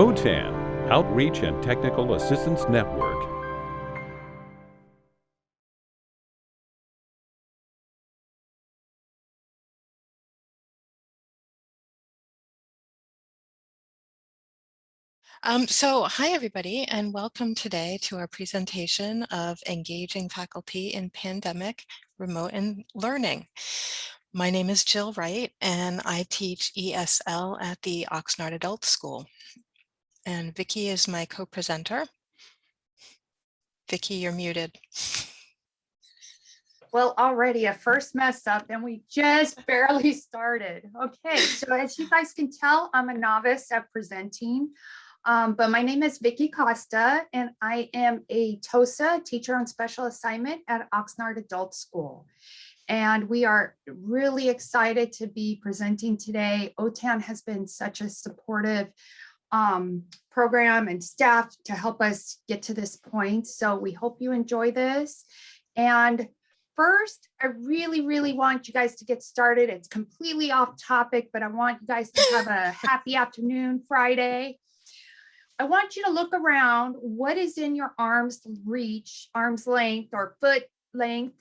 OTAN, Outreach and Technical Assistance Network. Um, so hi, everybody, and welcome today to our presentation of engaging faculty in pandemic remote and learning. My name is Jill Wright, and I teach ESL at the Oxnard Adult School. And Vicki is my co-presenter. Vicki, you're muted. Well, already a first mess up and we just barely started. Okay, so as you guys can tell, I'm a novice at presenting. Um, but my name is Vicki Costa and I am a TOSA teacher on special assignment at Oxnard Adult School. And we are really excited to be presenting today. OTAN has been such a supportive um, program and staff to help us get to this point. So we hope you enjoy this. And first, I really, really want you guys to get started. It's completely off topic, but I want you guys to have a happy afternoon Friday. I want you to look around what is in your arm's reach, arm's length or foot length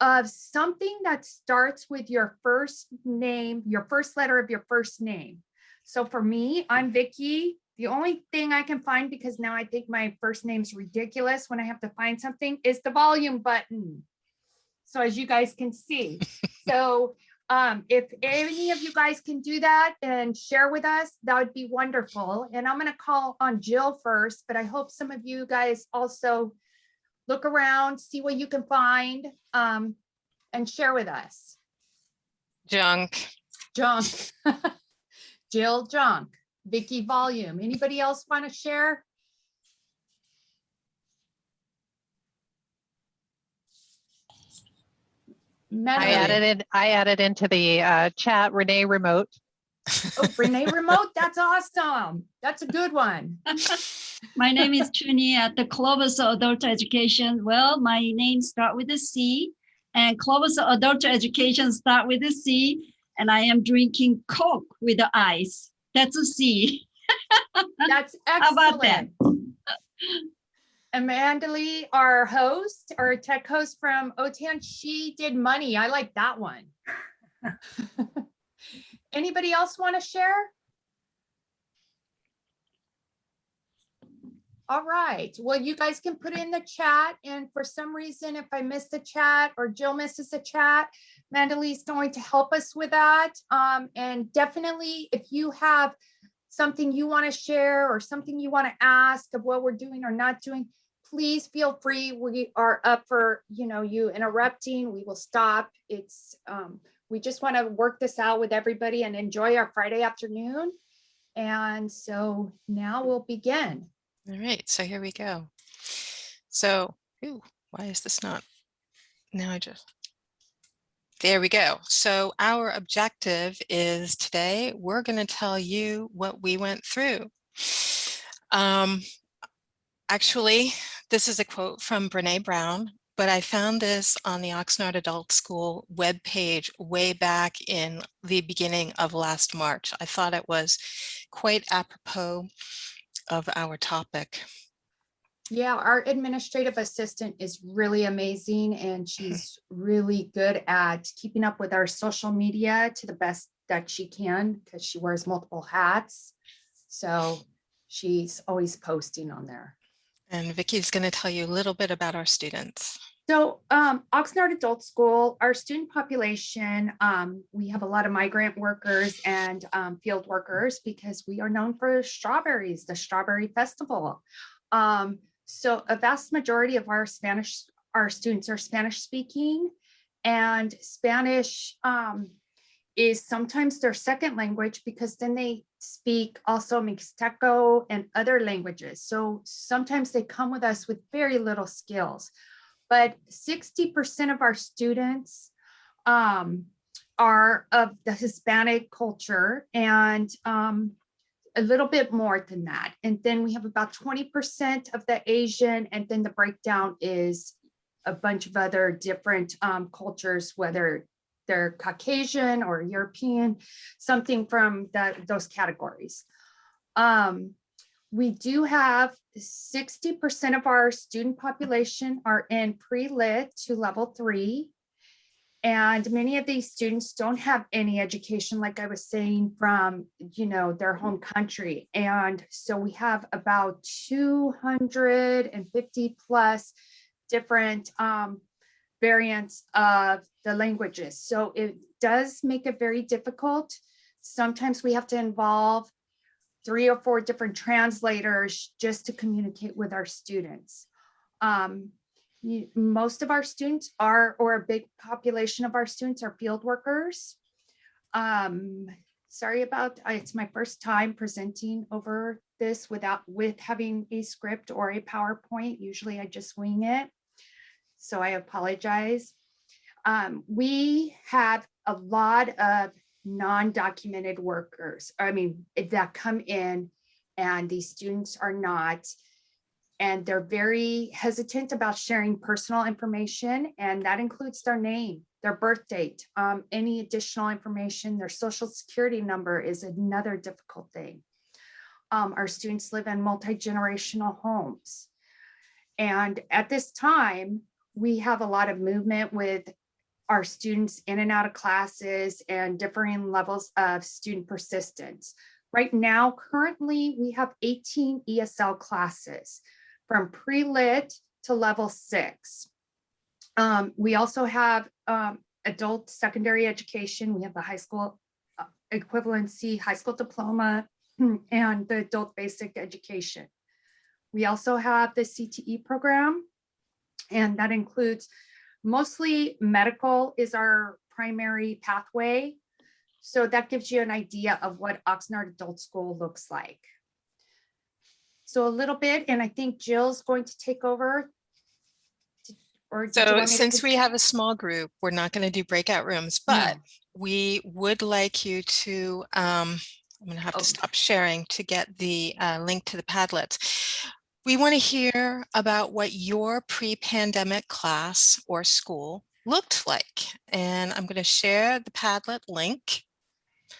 of something that starts with your first name, your first letter of your first name. So for me, I'm Vicki. The only thing I can find, because now I think my first name's ridiculous when I have to find something, is the volume button. So as you guys can see. so um, if any of you guys can do that and share with us, that would be wonderful. And I'm going to call on Jill first, but I hope some of you guys also look around, see what you can find, um, and share with us. Junk. Junk. Jill Junk. Vicki Volume. Anybody else want to share? I added it. I added into the uh, chat Renee Remote. Oh, Renee Remote, that's awesome. That's a good one. my name is Trini at the Clovis Adult Education. Well, my name start with a C and Clovis Adult Education start with a C and I am drinking Coke with the ice. That's a C. That's excellent. How about that? Amanda Lee, our host, our tech host from OTAN, she did money. I like that one. Anybody else want to share? All right. Well, you guys can put in the chat. And for some reason, if I miss the chat or Jill misses the chat, Mandalee's going to help us with that. Um, and definitely, if you have something you want to share or something you want to ask of what we're doing or not doing, please feel free. We are up for, you know, you interrupting. We will stop. It's, um, we just want to work this out with everybody and enjoy our Friday afternoon. And so now we'll begin. All right, so here we go. So, ooh, why is this not? Now I just, there we go. So our objective is today, we're going to tell you what we went through. Um, actually, this is a quote from Brene Brown, but I found this on the Oxnard Adult School webpage way back in the beginning of last March. I thought it was quite apropos of our topic. Yeah, our administrative assistant is really amazing and she's really good at keeping up with our social media to the best that she can because she wears multiple hats. So she's always posting on there. And Vicki's going to tell you a little bit about our students. So um, Oxnard Adult School, our student population, um, we have a lot of migrant workers and um, field workers because we are known for strawberries, the Strawberry Festival. Um, so a vast majority of our Spanish, our students are Spanish speaking and Spanish um, is sometimes their second language because then they speak also Mixteco and other languages. So sometimes they come with us with very little skills, but 60% of our students um, are of the Hispanic culture and um, a little bit more than that. And then we have about 20% of the Asian, and then the breakdown is a bunch of other different um, cultures, whether they're Caucasian or European, something from that those categories. Um, we do have sixty percent of our student population are in pre-lit to level three. And many of these students don't have any education, like I was saying, from, you know, their home country. And so we have about two hundred and fifty plus different um, variants of the languages. So it does make it very difficult. Sometimes we have to involve three or four different translators just to communicate with our students. Um, most of our students are, or a big population of our students are field workers. Um, sorry about, it's my first time presenting over this without, with having a script or a PowerPoint. Usually I just wing it. So I apologize. Um, we have a lot of non-documented workers, I mean, that come in and these students are not. And they're very hesitant about sharing personal information and that includes their name, their birth date, um, any additional information, their social security number is another difficult thing. Um, our students live in multi-generational homes. And at this time, we have a lot of movement with our students in and out of classes and differing levels of student persistence. Right now, currently, we have 18 ESL classes from pre-lit to level six. Um, we also have um, adult secondary education. We have the high school uh, equivalency, high school diploma, and the adult basic education. We also have the CTE program, and that includes mostly medical is our primary pathway. So that gives you an idea of what Oxnard Adult School looks like. So a little bit, and I think Jill's going to take over. Or So since we have a small group, we're not going to do breakout rooms, but No. we would like you to, um, I'm going to have Oh. to stop sharing to get the uh, link to the Padlets. We want to hear about what your pre-pandemic class or school looked like. And I'm going to share the Padlet link.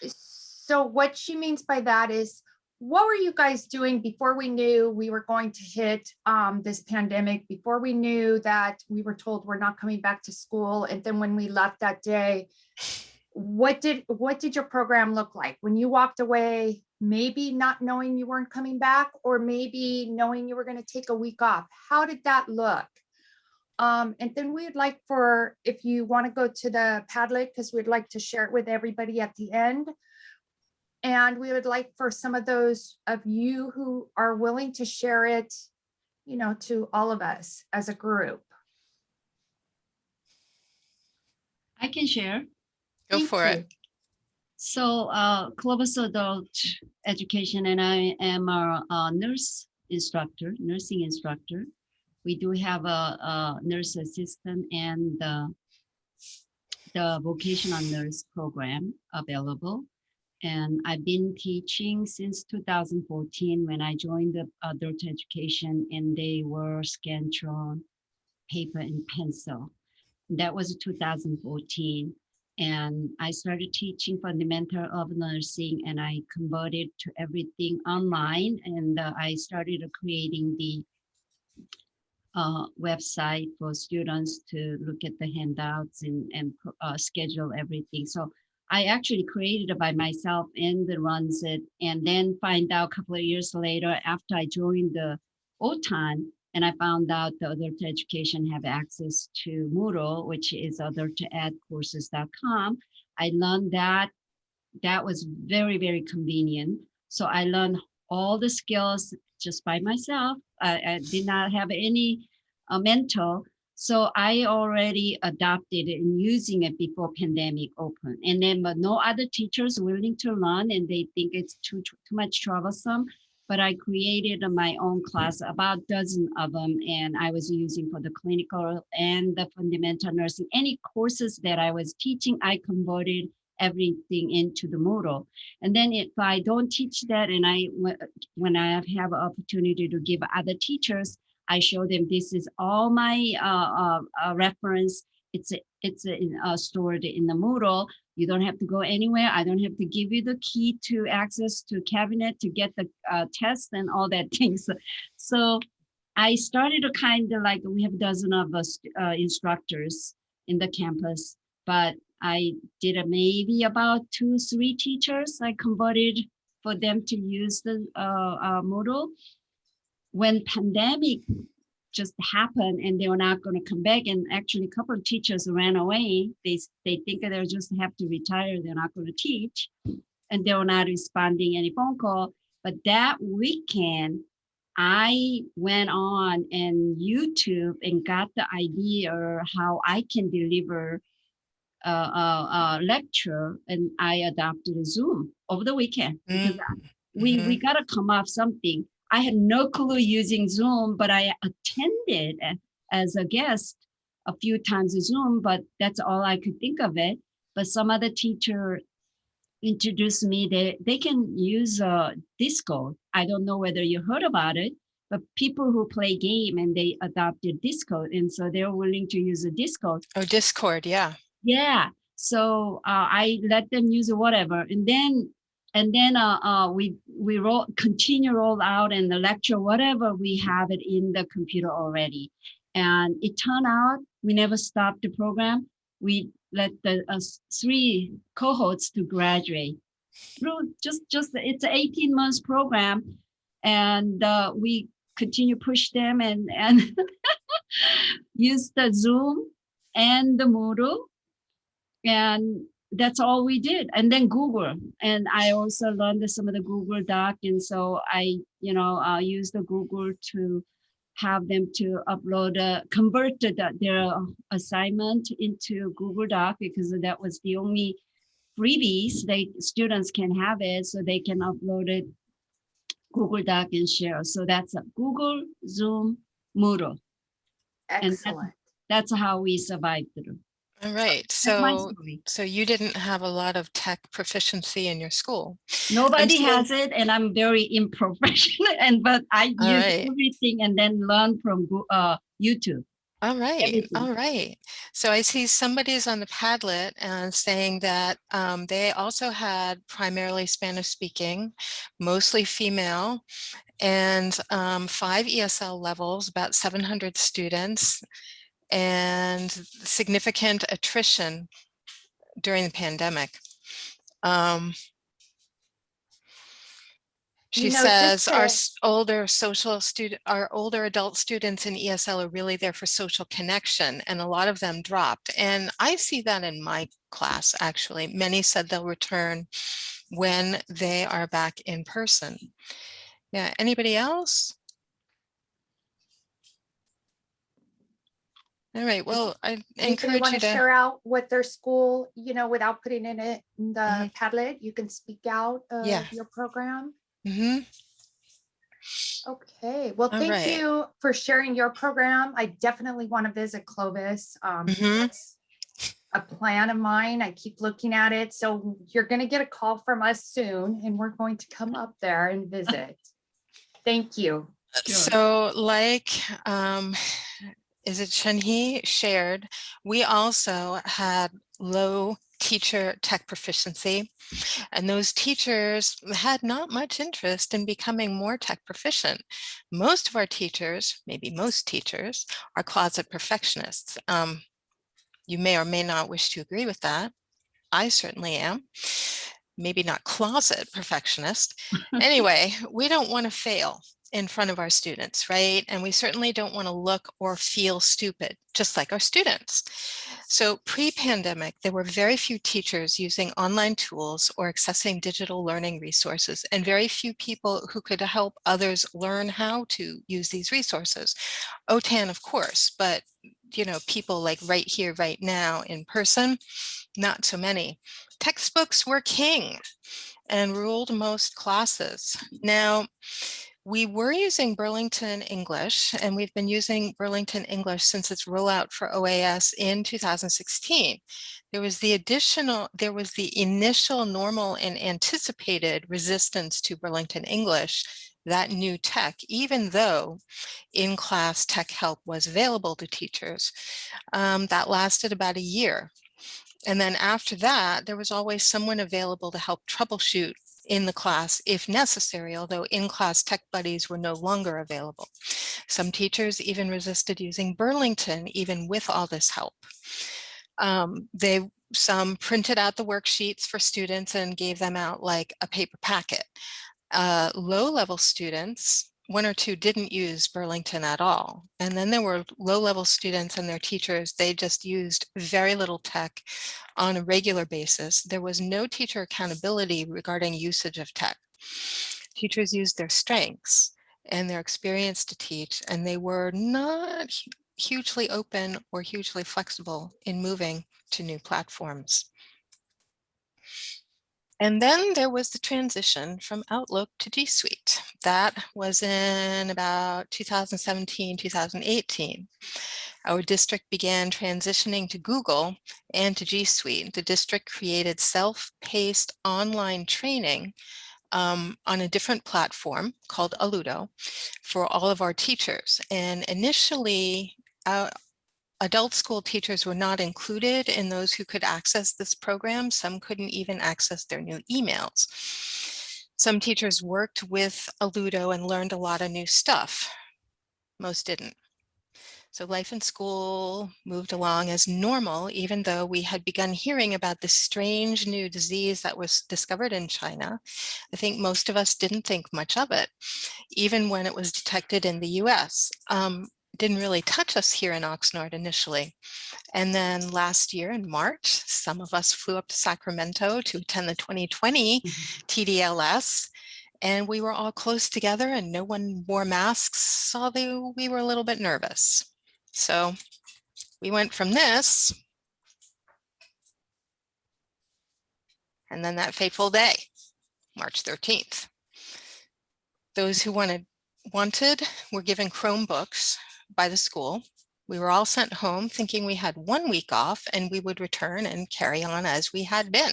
So what she means by that is, what were you guys doing before we knew we were going to hit um, this pandemic? Before we knew that we were told we're not coming back to school, and then when we left that day, what did what did your program look like when you walked away? Maybe not knowing you weren't coming back, or maybe knowing you were going to take a week off. How did that look? Um, and then we'd like for if you want to go to the Padlet because we'd like to share it with everybody at the end. And we would like for some of those of you who are willing to share it, you know, to all of us as a group. I can share. Go Thank for it. So uh, Clovis Adult Education and I am a, a nurse instructor, nursing instructor. We do have a, a nurse assistant and the, the vocational nurse program available. And I've been teaching since 2014 when I joined the adult education and they were Scantron, paper and pencil. That was 2014. And I started teaching fundamental of nursing and I converted to everything online and uh, I started creating the uh, website for students to look at the handouts and, and uh, schedule everything. So I actually created it by myself and the runs it and then find out a couple of years later after I joined the OTAN and I found out the adult education have access to Moodle, which is adultedcourses.com. I learned that that was very, very convenient. So I learned all the skills just by myself. I, I did not have any uh, mentor. So I already adopted and using it before pandemic opened. And then, but no other teachers willing to learn and they think it's too, too much troublesome but I created my own class, about dozen of them, and I was using for the clinical and the fundamental nursing. Any courses that I was teaching, I converted everything into the Moodle. And then if I don't teach that, and I when I have opportunity to give other teachers, I show them this is all my uh, uh, uh, reference. It's it's uh, stored in the Moodle. You don't have to go anywhere. I don't have to give you the key to access to cabinet to get the uh, test and all that things. So I started to kind of like, we have a dozen of us instructors in the campus, but I did maybe about two, three teachers I converted for them to use the uh, uh, Moodle. When pandemic just happened and they were not going to come back, and actually a couple of teachers ran away. They they think they'll just have to retire. They're not going to teach, and they were not responding any phone call. But that weekend, I went on and YouTube and got the idea how I can deliver a, a, a lecture, and I adopted Zoom over the weekend because mm, we we mm-hmm. gotta come up something. I had no clue using Zoom, but I attended as a guest a few times Zoom, but that's all I could think of it. But some other teacher introduced me, they, they can use uh, Discord. I don't know whether you heard about it, but people who play game and they adopted Discord. And so they're willing to use a Discord. Oh, Discord, yeah. Yeah, so uh, I let them use whatever, and then and then uh, uh, we we roll continue roll out and the lecture whatever we have it in the computer already, and it turned out we never stopped the program. We let the uh, three cohorts to graduate. Through just just it's an 18 months program, and uh, we continue push them and and use the Zoom and the Moodle. And that's all we did. And then google. And i also learned some of the google doc. And so i you know uh, use the google to have them to upload uh, convert the, their assignment into google doc because that was the only freebies they students can have it. So they can upload it google doc and share. So that's a google zoom moodle. And that's- Excellent. that's how we survived through All right. That's my So, story. so you didn't have a lot of tech proficiency in your school. Nobody so- has it and I'm very unprofessional and but I use right. everything and then learn from Goo- uh YouTube. All right, Everything. all right. So I see somebody's on the Padlet and saying that um, they also had primarily Spanish speaking, mostly female, and um, five ESL levels, about 700 students, and significant attrition during the pandemic. Um, You She know, says our to- s- older social student, our older adult students in ESL are really there for social connection and a lot of them dropped. And I see that in my class, actually. Many said they'll return when they are back in person. Yeah, anybody else? All right, well, I encourage want you to to, share out what their school, you know, without putting in it in the Mhm. Padlet, you can speak out Yeah. of your program? Mhm, Okay, well, All thank right. you for sharing your program. I definitely want to visit Clovis. Um, Mhm. that's A plan of mine. I keep looking at it. So you're going to get a call from us soon and we're going to come up there and visit. Thank you. Sure. So like, um, is it Shenhe shared, we also had low teacher tech proficiency. And those teachers had not much interest in becoming more tech proficient. Most of our teachers, maybe most teachers, are closet perfectionists. Um, you may or may not wish to agree with that. I certainly am. Maybe not closet perfectionist. Anyway, we don't want to fail in front of our students, right? And we certainly don't want to look or feel stupid, just like our students. So pre-pandemic, there were very few teachers using online tools or accessing digital learning resources and very few people who could help others learn how to use these resources. OTAN, of course, but you know, people like right here, right now in person, not so many. Textbooks were king and ruled most classes. Now, we were using Burlington English and we've been using Burlington English since its rollout for OAS in 2016. There was the additional, there was the initial normal and anticipated resistance to Burlington English that new tech, even though in-class tech help was available to teachers. Um, that lasted about a year. And then after that, there was always someone available to help troubleshoot in the class if necessary, although in-class tech buddies were no longer available. Some teachers even resisted using Burlington, even with all this help. Um, they some printed out the worksheets for students and gave them out like a paper packet. Uh, low-level students, one or two didn't use Burlington at all. And then there were low-level students and their teachers, they just used very little tech on a regular basis. There was no teacher accountability regarding usage of tech. Teachers used their strengths and their experience to teach, and they were not hugely open or hugely flexible in moving to new platforms. And then there was the transition from Outlook to G Suite. That was in about 2017, 2018. Our district began transitioning to Google and to G Suite. The district created self-paced online training um, on a different platform called Alludo for all of our teachers. And initially, uh, adult school teachers were not included in those who could access this program. Some couldn't even access their new emails. Some teachers worked with Alludo and learned a lot of new stuff. Most didn't. So life in school moved along as normal, even though we had begun hearing about this strange new disease that was discovered in China. I think most of us didn't think much of it, even when it was detected in the US. Um, didn't really touch us here in Oxnard initially. And then last year in March, some of us flew up to Sacramento to attend the 2020 TDLS. Mm-hmm. And we were all close together and no one wore masks, although we were a little bit nervous. So we went from this. And then that fateful day, March 13th. Those who wanted wanted were given Chromebooks by the school. We were all sent home thinking we had one week off and we would return and carry on as we had been.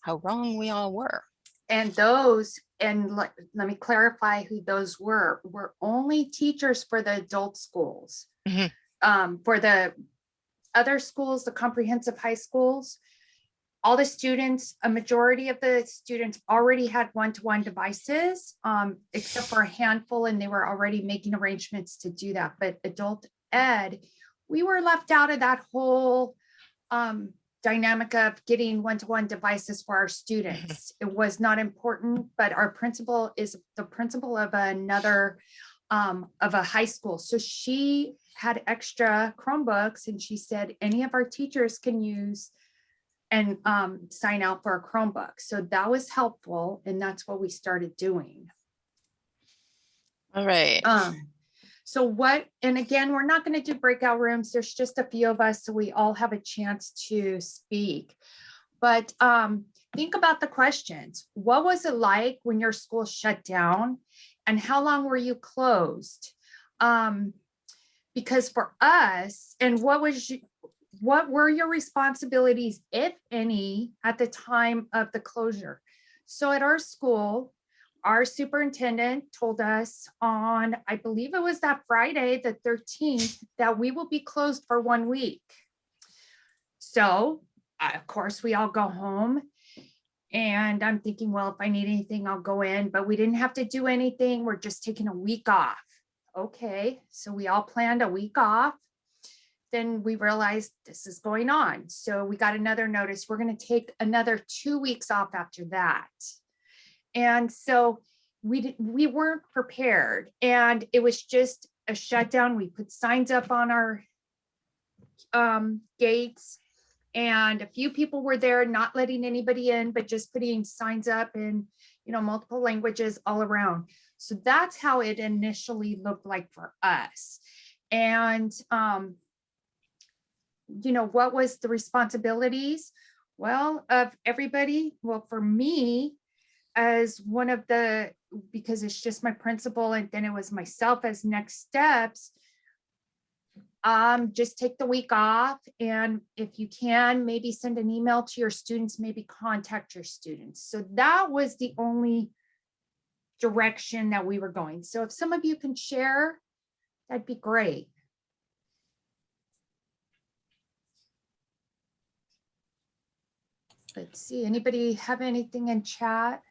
How wrong we all were. And those, and let, let me clarify who those were, were only teachers for the adult schools. Mhm. Um, for the other schools, the comprehensive high schools, all the students, a majority of the students already had one-to-one devices, um, except for a handful, and they were already making arrangements to do that. But adult ed, we were left out of that whole um, dynamic of getting one-to-one devices for our students. It was not important, but our principal is the principal of another um, of a high school. So she had extra Chromebooks and she said, any of our teachers can use and um, sign out for a Chromebook. So that was helpful and that's what we started doing. All right. Um, so what, and again, we're not going to do breakout rooms. There's just a few of us, so we all have a chance to speak. But um, think about the questions. What was it like when your school shut down? And how long were you closed? Um, because for us, and what was you, what were your responsibilities, if any, at the time of the closure? So at our school, our superintendent told us on, I believe it was that Friday, the 13th, that we will be closed for one week. So, uh, of course, we all go home. And I'm thinking, well, if I need anything, I'll go in, but we didn't have to do anything. We're just taking a week off. Okay, so we all planned a week off. Then we realized this is going on. So we got another notice. We're going to take another two weeks off after that. And so we, we weren't prepared and it was just a shutdown. We put signs up on our um, gates and a few people were there, not letting anybody in, but just putting signs up in, you know, multiple languages all around. So that's how it initially looked like for us. And, um, you know, what was the responsibilities? Well, of everybody, well, for me, as one of the, because it's just my principal and then it was myself as next steps. Um, just take the week off and if you can, maybe send an email to your students, maybe contact your students. So that was the only direction that we were going. So if some of you can share, that'd be great. Let's see, anybody have anything in chat?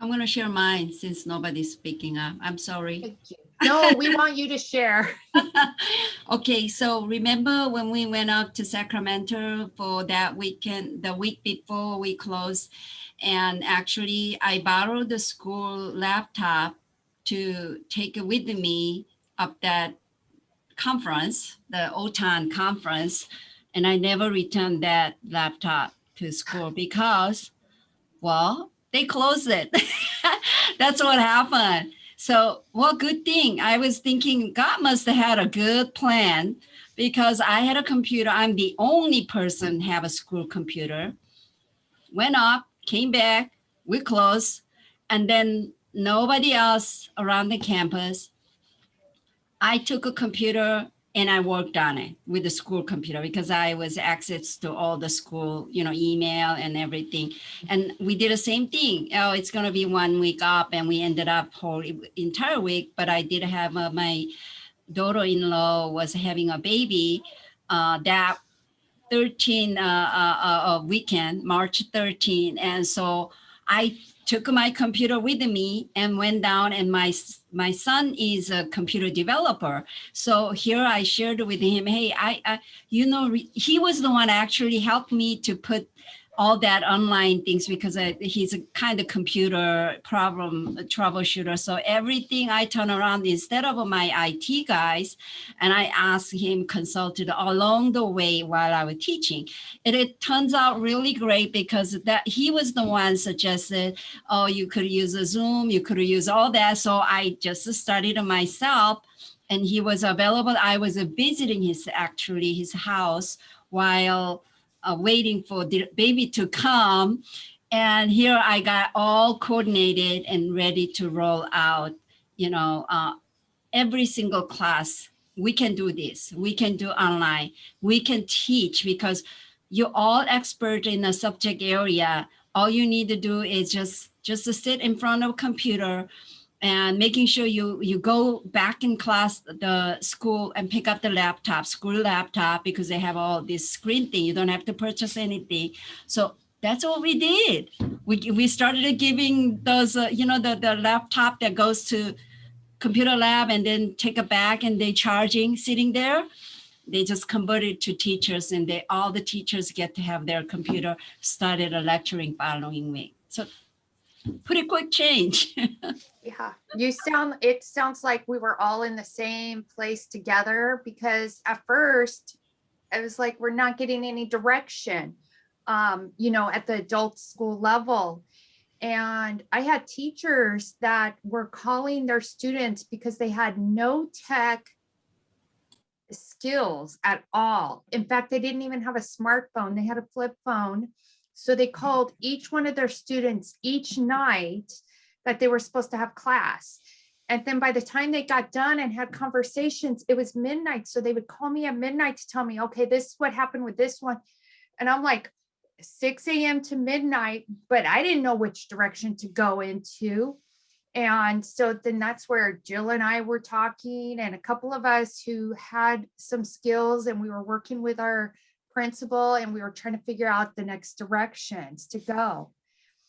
I'm going to share mine since nobody's speaking up. I'm sorry. Thank you. No, we want you to share. okay, so remember when we went up to Sacramento for that weekend, the week before we closed, and actually I borrowed the school laptop to take it with me up that conference, the OTAN conference, and I never returned that laptop to school because, well, they closed it. That's what happened. So, well, good thing. I was thinking God must have had a good plan because I had a computer. I'm the only person have a school computer. Went up, came back, we closed, and then nobody else around the campus. I took a computer and I worked on it with the school computer because I was access to all the school, you know, email and everything. And we did the same thing. Oh, it's going to be one week up and we ended up whole entire week. But I did have uh, my daughter-in-law was having a baby uh, that 13 uh, uh, uh, weekend, March 13. And so I took my computer with me and went down and my my son is a computer developer. So here i shared with him hey i, I you know he was the one actually helped me to put all that online things because I, he's a kind of computer problem troubleshooter. So everything I turn around instead of my IT guys, and I asked him consulted along the way while I was teaching. And it turns out really great because that he was the one suggested, oh, you could use a Zoom, you could use all that. So I just studied myself and he was available. I was visiting his actually his house while uh, waiting for the baby to come. And here I got all coordinated and ready to roll out, you know, uh, every single class. We can do this. We can do online. We can teach because you're all expert in a subject area. All you need to do is just, just to sit in front of a computer and making sure you you go back in class the school and pick up the laptop school laptop because they have all this screen thing. You don't have to purchase anything. So that's what we did. We we started giving those uh, you know the the laptop that goes to computer lab and then take it back and they charging sitting there. They just converted to teachers and they all the teachers get to have their computer started a lecturing following week. So pretty quick change. Yeah, you sound, it sounds like we were all in the same place together because at first it was like, we're not getting any direction, um, you know, at the adult school level. And I had teachers that were calling their students because they had no tech skills at all. In fact, they didn't even have a smartphone. They had a flip phone. So they called each one of their students each night that they were supposed to have class. And then by the time they got done and had conversations, it was midnight. So they would call me at midnight to tell me, okay, this is what happened with this one. And I'm like, 6 a.m. to midnight, but I didn't know which direction to go into. And so then that's where Jill and I were talking and a couple of us who had some skills and we were working with our principal and we were trying to figure out the next directions to go.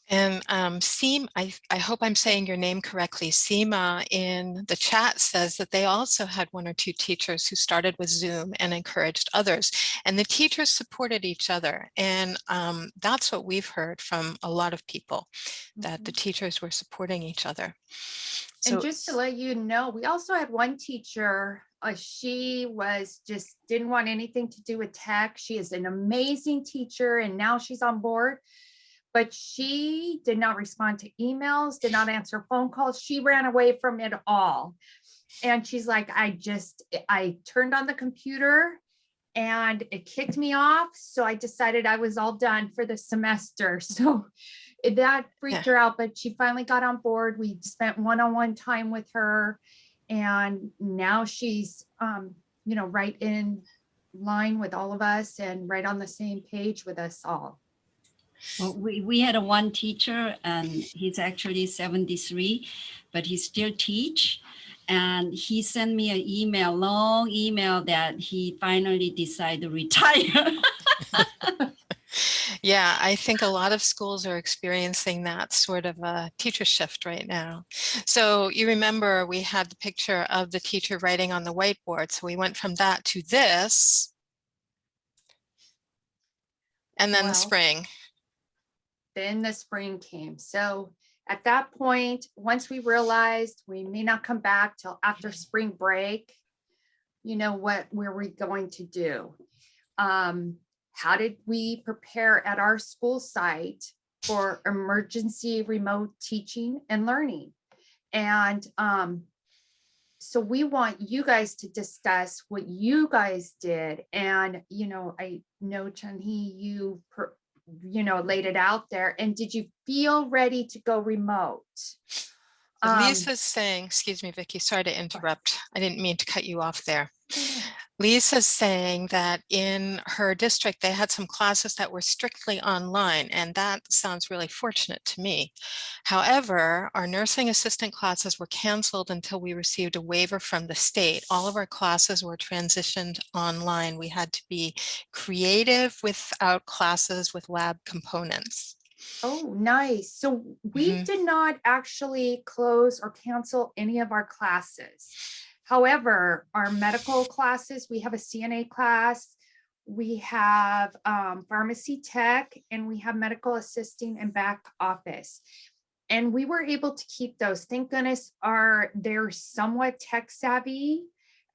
And um, Seem, I, I hope I'm saying your name correctly. Seema in the chat says that they also had one or two teachers who started with Zoom and encouraged others. And the teachers supported each other. And um, that's what we've heard from a lot of people, that the Mhm. teachers were supporting each other. And just to let you know, we also had one teacher, uh, she was just didn't want anything to do with tech. She is an amazing teacher and now she's on board. But she did not respond to emails, did not answer phone calls. She ran away from it all. And she's like, I just, I turned on the computer and it kicked me off. So I decided I was all done for the semester. So that freaked her out, but she finally got on board. We spent one-on-one time with her. And now she's, um, you know, right in line with all of us and right on the same page with us all. Well, we, we had a one teacher and he's actually 73, but he still teach. And he sent me an email, long email that he finally decided to retire. Yeah, I think a lot of schools are experiencing that sort of a teacher shift right now. So you remember we had the picture of the teacher writing on the whiteboard. So we went from that to this. And then the spring. then the spring came. So at that point, once we realized we may not come back till after spring break, you know, what were we going to do? Um, how did we prepare at our school site for emergency remote teaching and learning? And um, so we want you guys to discuss what you guys did. And, you know, I know Chun-Hee, you per- you know, laid it out there. And did you feel ready to go remote? Um, Lisa's saying, excuse me, Vicky, sorry to interrupt. I didn't mean to cut you off there. Lisa's saying that in her district, they had some classes that were strictly online, and that sounds really fortunate to me. However, our nursing assistant classes were canceled until we received a waiver from the state. All of our classes were transitioned online. We had to be creative without classes with lab components. Oh, nice. So we Mhm. did not actually close or cancel any of our classes. However, our medical classes, we have a CNA class, we have um, pharmacy tech, and we have medical assisting and back office. And we were able to keep those. Thank goodness are they're somewhat tech savvy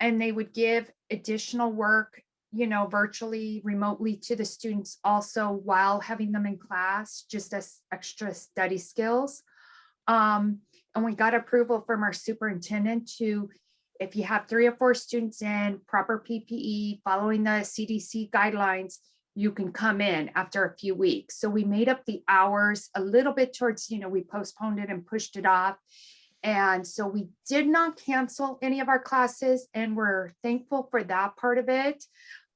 and they would give additional work, you know, virtually, remotely to the students also while having them in class, just as extra study skills. Um, and we got approval from our superintendent to, if you have three or four students in proper PPE, following the CDC guidelines, you can come in after a few weeks. So we made up the hours a little bit towards, you know, we postponed it and pushed it off. And so we did not cancel any of our classes and we're thankful for that part of it.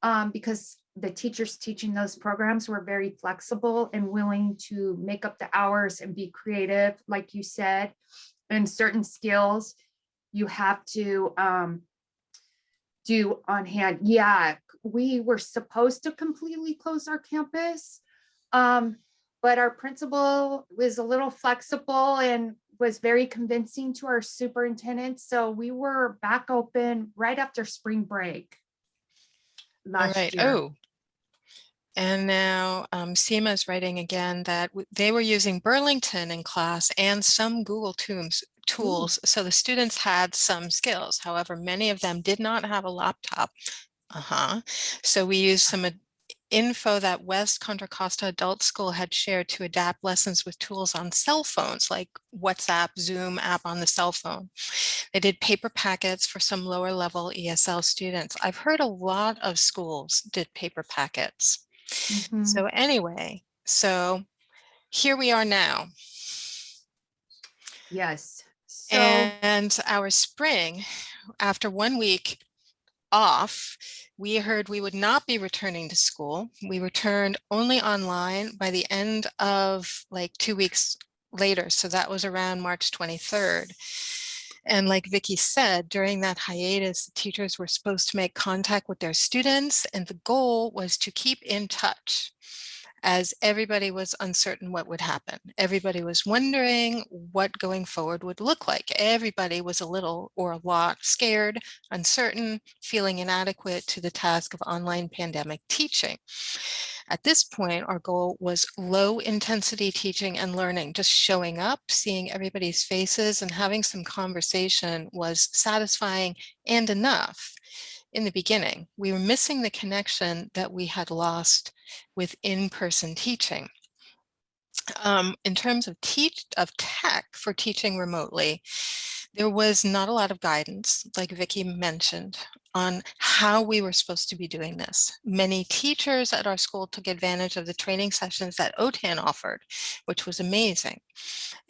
um, because the teachers teaching those programs were very flexible and willing to make up the hours and be creative, like you said. And certain skills you have to um, do on hand. Yeah, we were supposed to completely close our campus. Um, but our principal was a little flexible and was very convincing to our superintendent. So we were back open right after spring break. Last right. year. Oh. And now um, Seema is writing again that they were using Burlington in class and some Google Tools tools. So the students had some skills. However, many of them did not have a laptop. Uh-huh. So we used some info that West Contra Costa Adult School had shared to adapt lessons with tools on cell phones like WhatsApp, Zoom app on the cell phone. They did paper packets for some lower level ESL students. I've heard a lot of schools did paper packets. Mhm. So anyway, so here we are now. Yes. And our spring, after one week off, we heard we would not be returning to school. We returned only online by the end of like two weeks later. So that was around March 23rd. And like Vicky said, during that hiatus, teachers were supposed to make contact with their students and the goal was to keep in touch as everybody was uncertain what would happen. Everybody was wondering what going forward would look like. Everybody was a little or a lot scared, uncertain, feeling inadequate to the task of online pandemic teaching. At this point, our goal was low intensity teaching and learning, just showing up, seeing everybody's faces and having some conversation was satisfying and enough in the beginning. We were missing the connection that we had lost with in-person teaching. Um, in terms of teach of tech for teaching remotely, there was not a lot of guidance, like Vicky mentioned, on how we were supposed to be doing this. Many teachers at our school took advantage of the training sessions that OTAN offered, which was amazing.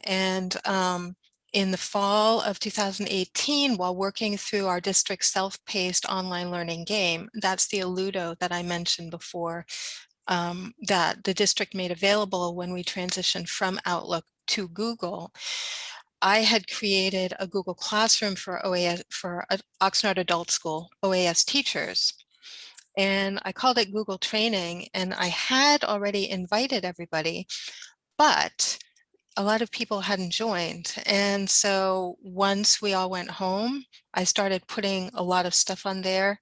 And um, in the fall of 2018, while working through our district's self-paced online learning game, that's the Alludo that I mentioned before, um, that the district made available when we transitioned from Outlook to Google, I had created a Google Classroom for OAS for Oxnard Adult School OAS teachers. And I called it Google Training and I had already invited everybody, but a lot of people hadn't joined. And so once we all went home, I started putting a lot of stuff on there,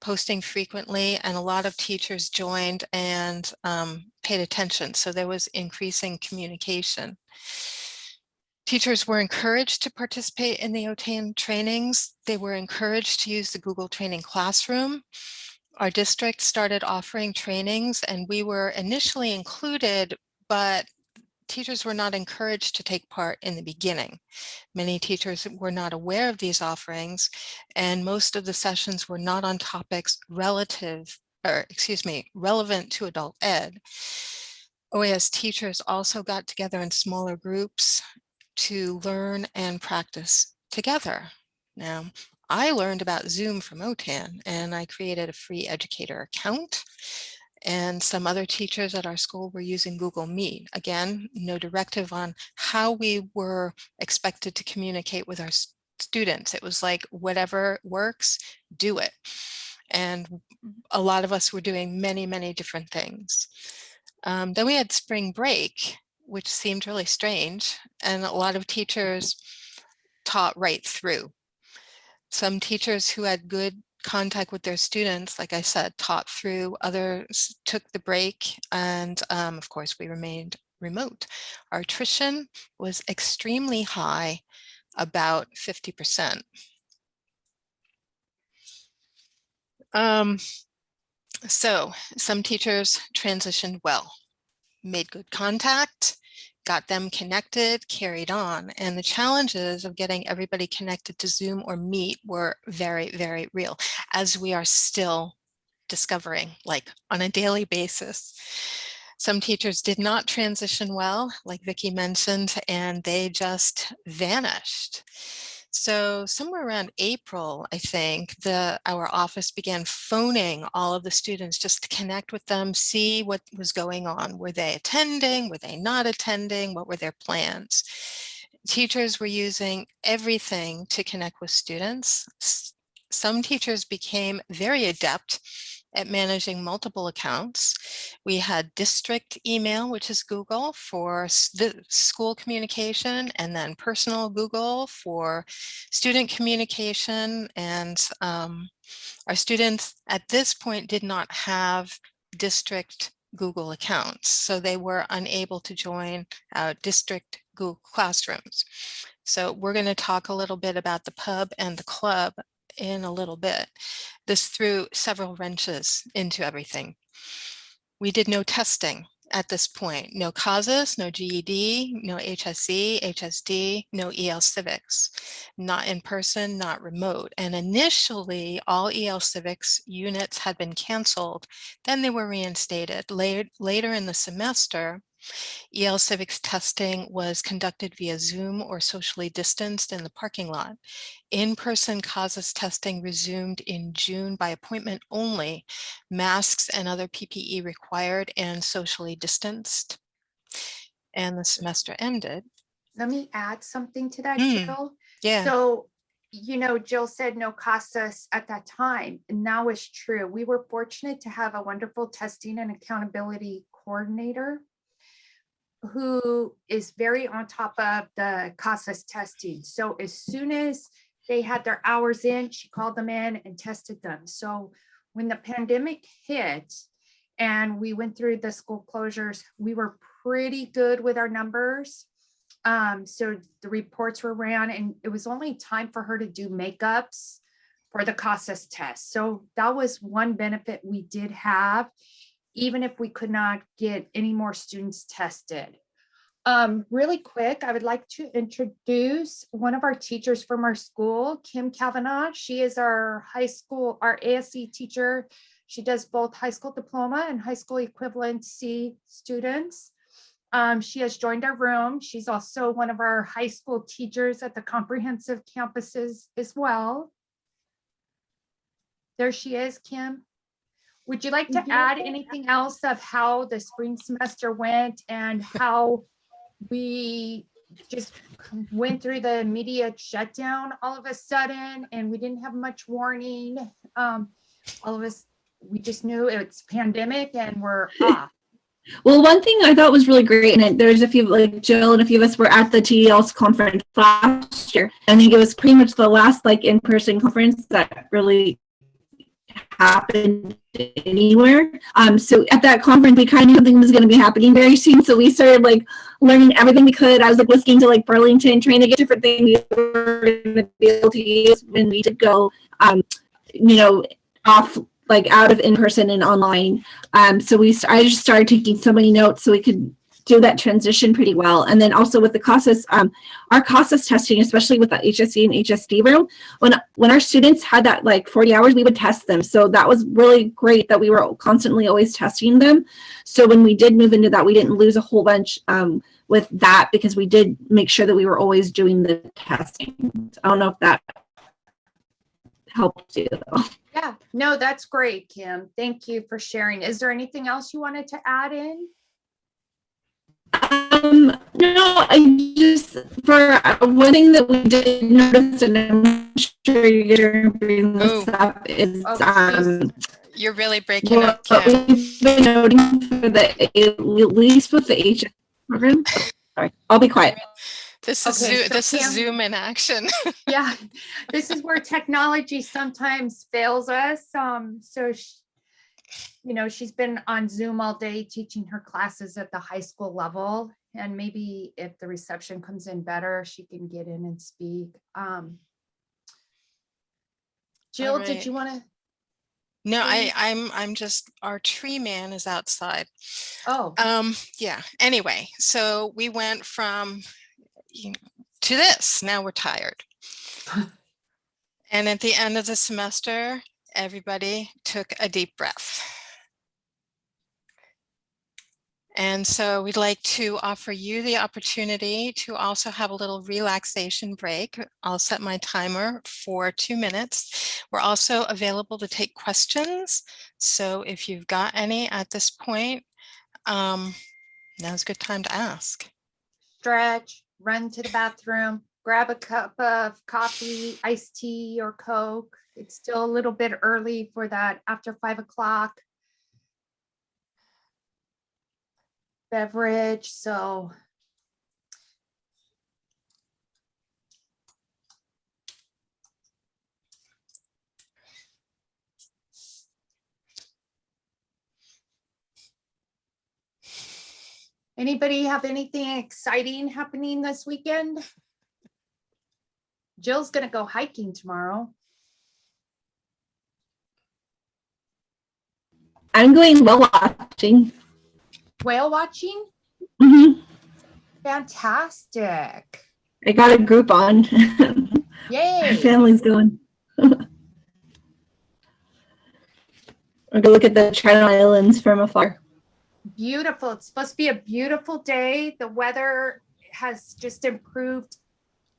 posting frequently, and a lot of teachers joined and um, paid attention. So there was increasing communication. Teachers were encouraged to participate in the OTAN trainings. They were encouraged to use the Google Training Classroom. Our district started offering trainings and we were initially included, but teachers were not encouraged to take part in the beginning. Many teachers were not aware of these offerings and most of the sessions were not on topics relative, or excuse me, relevant to adult ed. OAS teachers also got together in smaller groups to learn and practice together. Now, I learned about Zoom from OTAN and I created a free educator account and some other teachers at our school were using Google Meet. Again, no directive on how we were expected to communicate with our students. It was like, whatever works, do it. And a lot of us were doing many, many different things. Um, then we had spring break, which seemed really strange. And a lot of teachers taught right through. Some teachers who had good contact with their students, like I said, taught through, others took the break, and um, of course we remained remote. Our attrition was extremely high, about 50%. Um, so some teachers transitioned well, made good contact, got them connected, carried on. And the challenges of getting everybody connected to Zoom or Meet were very, very real, as we are still discovering, like on a daily basis. Some teachers did not transition well, like Vicki mentioned, and they just vanished. So somewhere around April, I think, the our office began phoning all of the students just to connect with them, see what was going on. Were they attending? Were they not attending? What were their plans? Teachers were using everything to connect with students. Some teachers became very adept at managing multiple accounts. We had district email, which is Google for the school communication, and then personal Google for student communication. And um, our students at this point did not have district Google accounts, so they were unable to join uh, district Google classrooms. So we're going to talk a little bit about the pub and the club in a little bit. This threw several wrenches into everything. We did no testing at this point, no CASAS, no GED, no HSE, HSD, no EL Civics, not in person, not remote. And initially all EL Civics units had been canceled, then they were reinstated. Later, later in the semester, EL Civics testing was conducted via Zoom or socially distanced in the parking lot. In-person CASAS testing resumed in June by appointment only, masks and other PPE required and socially distanced. And the semester ended. Let me add something to that, Mm, Jill. Yeah, So, you know, Jill said no casas at that time, and now is true. We were fortunate to have a wonderful testing and accountability coordinator who is very on top of the CASAS testing. So as soon as they had their hours in, she called them in and tested them. So when the pandemic hit and we went through the school closures, we were pretty good with our numbers. Um, so the reports were ran and it was only time for her to do makeups for the CASAS test. So that was one benefit we did have even if we could not get any more students tested. Um, really quick, I would like to introduce one of our teachers from our school, Kim Kavanaugh. She is our high school, our ASC teacher. She does both high school diploma and high school equivalency students. Um, she has joined our room. She's also one of our high school teachers at the comprehensive campuses as well. There she is, Kim. Would you like to add anything else of how the spring semester went and how we just went through the media shutdown all of a sudden and we didn't have much warning? Um, all of us, we just knew it's pandemic and we're off. Well, one thing I thought was really great, and there's a few, like Jill and a few of us were at the TEL's conference last year. I think it was pretty much the last like in-person conference that really happened anywhere. Um, so at that conference, we kind of knew something was going to be happening very soon. So we started like learning everything we could. I was like listening to like Burlington, trying to get different things we were going to be able to use when we did go, um, you know, off like out of in-person and online. Um, so we, I just started taking so many notes so we could do that transition pretty well. And then also with the CASAS, um, our CASAS testing, especially with the HSE and HSD room, when when our students had that like 40 hours, we would test them. So that was really great that we were constantly always testing them. So when we did move into that, we didn't lose a whole bunch um, with that because we did make sure that we were always doing the testing. I don't know if that helped you though. Yeah, no, that's great, Kim. Thank you for sharing. Is there anything else you wanted to add in? Um, no, I just, for uh, one thing that we did notice, and I'm sure you're gonna bring this Ooh. up, is, Oh, um, You're really breaking what up, Kim. we've been noting for the, at least with the HS program. Sorry, I'll be quiet. This is, Okay, Zoo- so this is Zoom in action. Yeah, this is where technology sometimes fails us. Um, so, sh- you know, she's been on Zoom all day teaching her classes at the high school level. And maybe if the reception comes in better, she can get in and speak. Um, Jill, did you want to? No, I, I'm I'm just, our tree man is outside. Oh, Um, yeah, anyway, so we went from you know, to this, now we're tired. And at the end of the semester, everybody took a deep breath. And so we'd like to offer you the opportunity to also have a little relaxation break. I'll set my timer for two minutes. We're also available to take questions. So if you've got any at this point, um, now's a good time to ask. stretch, run to the bathroom, grab a cup of coffee, iced tea or Coke. It's still a little bit early for that after five o'clock beverage, so. Anybody have anything exciting happening this weekend? Jill's gonna go hiking tomorrow. I'm going well watching. Whale watching? Mhm. Fantastic. I got a group on. My family's going. We're gonna look at the Channel Islands from afar. Beautiful. It's supposed to be a beautiful day. The weather has just improved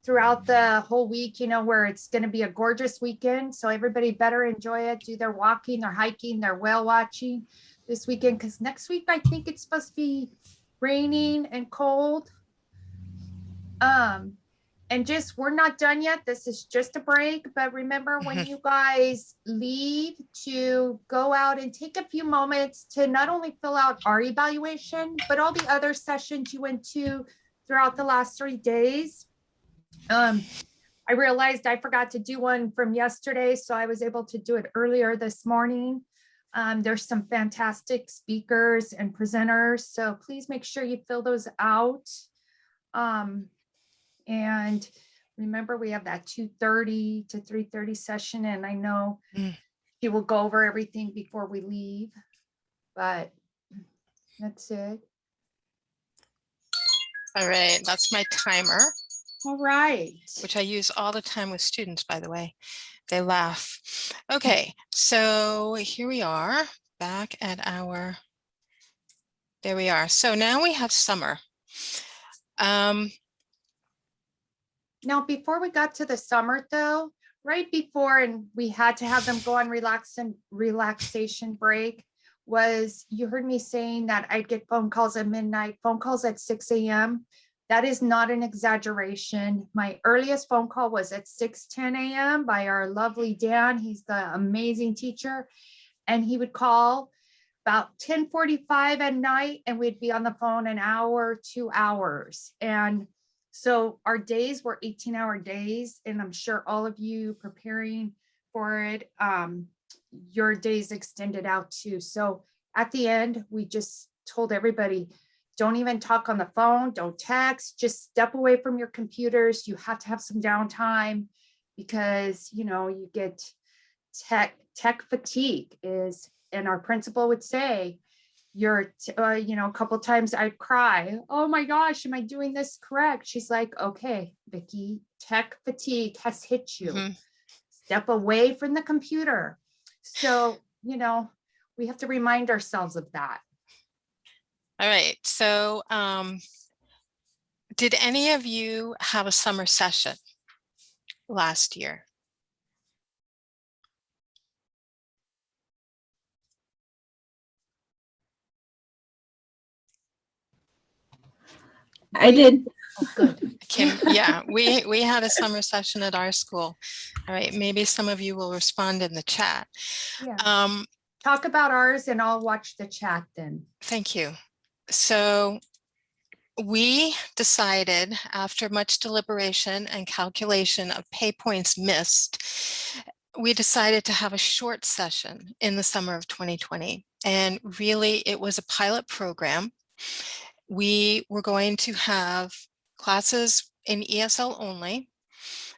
throughout the whole week, you know, where it's going to be a gorgeous weekend. So everybody better enjoy it, do their walking, their hiking, their whale watching this weekend. Because next week, I think it's supposed to be raining and cold. Um, and just, we're not done yet. This is just a break. But remember when you guys leave to go out and take a few moments to not only fill out our evaluation, but all the other sessions you went to throughout the last three days. Um, I realized I forgot to do one from yesterday, so I was able to do it earlier this morning. Um, there's some fantastic speakers and presenters, so please make sure you fill those out. Um, and remember, we have that two thirty to three thirty session, and I know Mm. she will go over everything before we leave, but that's it. All right, that's my timer, All right. which I use all the time with students, by the way. They laugh. Okay, so here we are back at our, there we are. So now we have summer. Um, Now, before we got to the summer though, right before, and we had to have them go on relax and relaxation break, was you heard me saying that I'd get phone calls at midnight, phone calls at six AM. That is not an exaggeration. My earliest phone call was at six ten AM by our lovely Dan. He's the amazing teacher. And he would call about ten forty-five at night and we'd be on the phone an hour, two hours. And so our days were eighteen hour days and I'm sure all of you preparing for it, um, your days extended out too. So at the end, we just told everybody, don't even talk on the phone, don't text, just step away from your computers. You have to have some downtime because, you know, you get tech, tech fatigue is, and our principal would say, you're, uh, you know, a couple times I'd cry, oh my gosh, am I doing this correct? She's like, okay, Vicky, tech fatigue has hit you. Mhm. Step away from the computer. So, you know, we have to remind ourselves of that. All right, so um, did any of you have a summer session last year? I did. Oh, good. Kim, yeah, we, we had a summer session at our school. All right, maybe some of you will respond in the chat. Yeah. Um, Talk about ours and I'll watch the chat then. Thank you. So we decided after much deliberation and calculation of pay points missed, we decided to have a short session in the summer of 2020. And really it was a pilot program. We were going to have classes in ESL only,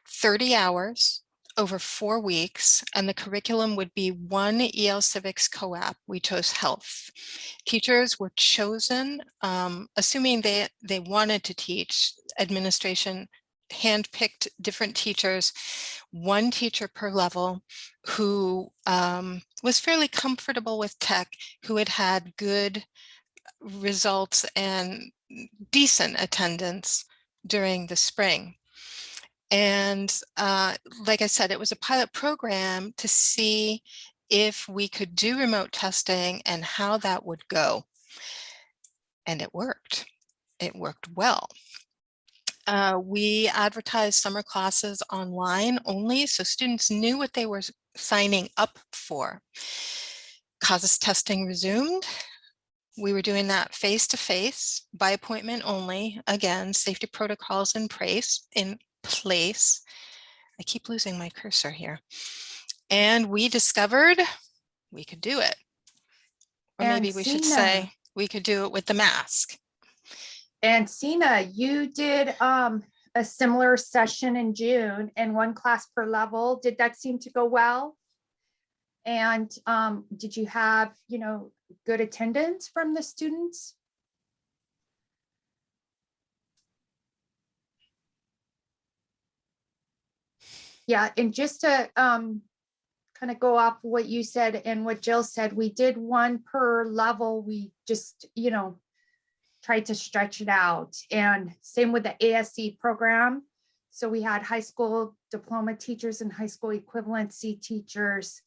30 hours over four weeks, and the curriculum would be one EL Civics co-op. We chose health. Teachers were chosen, um, assuming they, they wanted to teach, administration handpicked different teachers, one teacher per level who um, was fairly comfortable with tech, who had had good results and decent attendance during the spring. And uh, like I said, it was a pilot program to see if we could do remote testing and how that would go. And it worked. It worked well. Uh, we advertised summer classes online only, so students knew what they were signing up for. CASAS testing resumed. We were doing that face to face by appointment only. Again, safety protocols in place, in place. I keep losing my cursor here. And we discovered we could do it. Or And maybe we should say we could do it with the mask. And Sina, you did um a similar session in June and one class per level. Did that seem to go well? And um, did you have, you know, good attendance from the students? Yeah, and just to um kind of go off what you said and what Jill said, we did one per level. We just, you know, tried to stretch it out. And same with the ASC program. So we had high school diploma teachers and high school equivalency teachers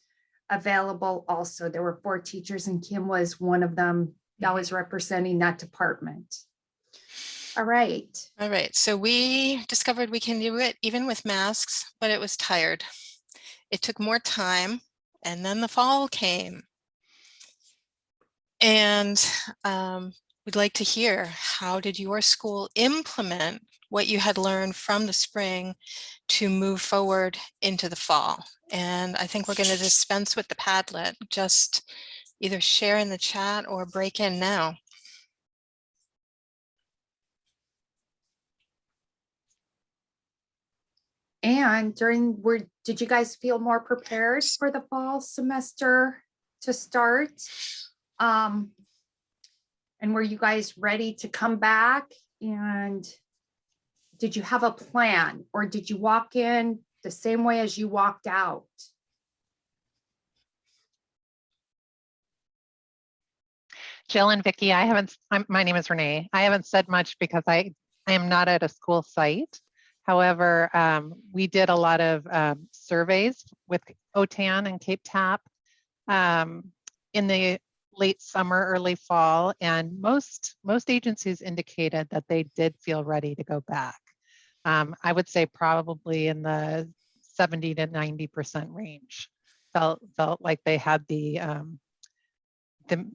available also. There were four teachers and Kim was one of them that was representing that department. All right. All right, so we discovered we can do it even with masks, but it was tired. It took more time and then the fall came. And um, we'd like to hear, how did your school implement what you had learned from the spring to move forward into the fall? And I think we're going to dispense with the Padlet, just either share in the chat or break in now. And during, were, did you guys feel more prepared for the fall semester to start? Um, and were you guys ready to come back? And did you have a plan or did you walk in the same way as you walked out? Jill and Vicky, I haven't, I'm, my name is Renee. I haven't said much because I, I am not at a school site. However, um, we did a lot of um, surveys with OTAN and CAEP TAP um, in the late summer, early fall, and most most agencies indicated that they did feel ready to go back. Um, I would say probably in the 70 to 90 percent range. Felt felt like they had the um, the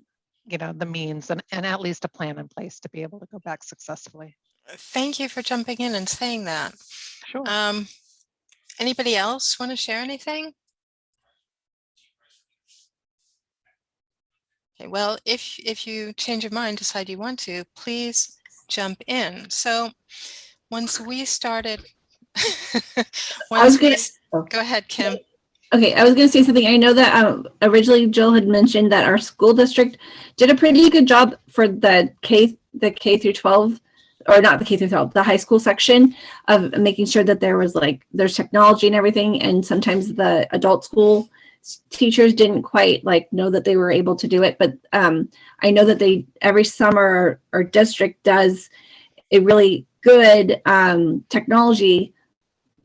you know the means and, and at least a plan in place to be able to go back successfully. Thank you for jumping in and saying that. Sure. Um, anybody else want to share anything? Okay, well, if if you change your mind, decide you want to, please jump in. So once we started, I once was gonna, s- go ahead, Kim. okay, I was gonna say something. I know that um, originally Jill had mentioned that our school district did a pretty good job for the K, the K through 12, or not the K through 12, the high school section of making sure that there was like, there's technology and everything. And sometimes the adult school teachers didn't quite like know that they were able to do it. But um, I know that they, every summer, our district does a really good um, technology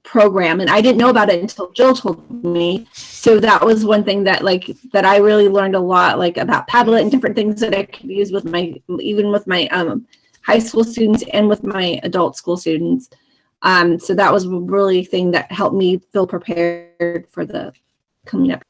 program and I didn't know about it until Jill told me. So that was one thing that like that I really learned a lot like about Padlet and different things that I could use with my even with my um high school students and with my adult school students. Um so that was a really thing that helped me feel prepared for the coming up.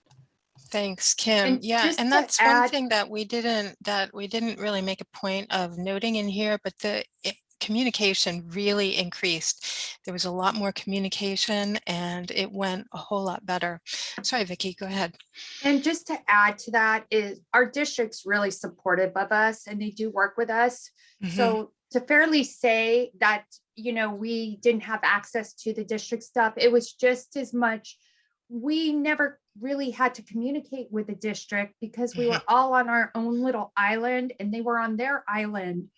Thanks, Kim. And Yeah, and to that's one thing that we didn't that we didn't really make a point of noting in here, but the i- communication really increased. There was a lot more communication and it went a whole lot better. Sorry, Vicky, go ahead. And just to add to that is our district's really supportive of us and they do work with us. Mhm. So to fairly say that, you know, we didn't have access to the district stuff, it was just as much. We never really had to communicate with the district because we were all on our own little island and they were on their island.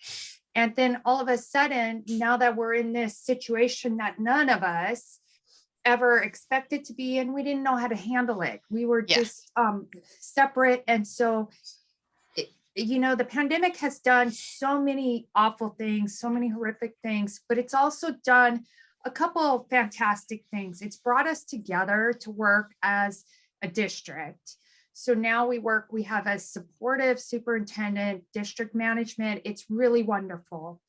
And then all of a sudden, now that we're in this situation that none of us ever expected to be in, we didn't know how to handle it. We were just um separate and so you know, the pandemic has done so many awful things, so many horrific things, but it's also done a couple of fantastic things. It's brought us together to work as a district. So now we work, we have a supportive superintendent, district management. It's really wonderful.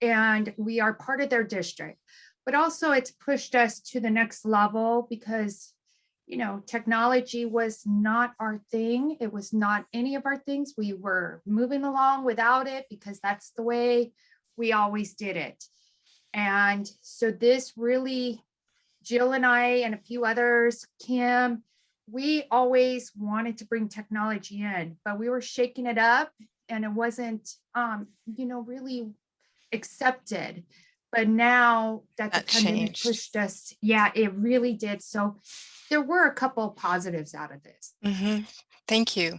And we are part of their district. But also it's pushed us to the next level because, you know, technology was not our thing. It was not any of our things. We were moving along without it because that's the way we always did it. And so this really, Jill and I and a few others, Kim, we always wanted to bring technology in, but we were shaking it up and it wasn't, um, you know, really accepted. But now that the pandemic changed. pushed us, yeah, it really did. So there were a couple of positives out of this. Mhm. Thank you.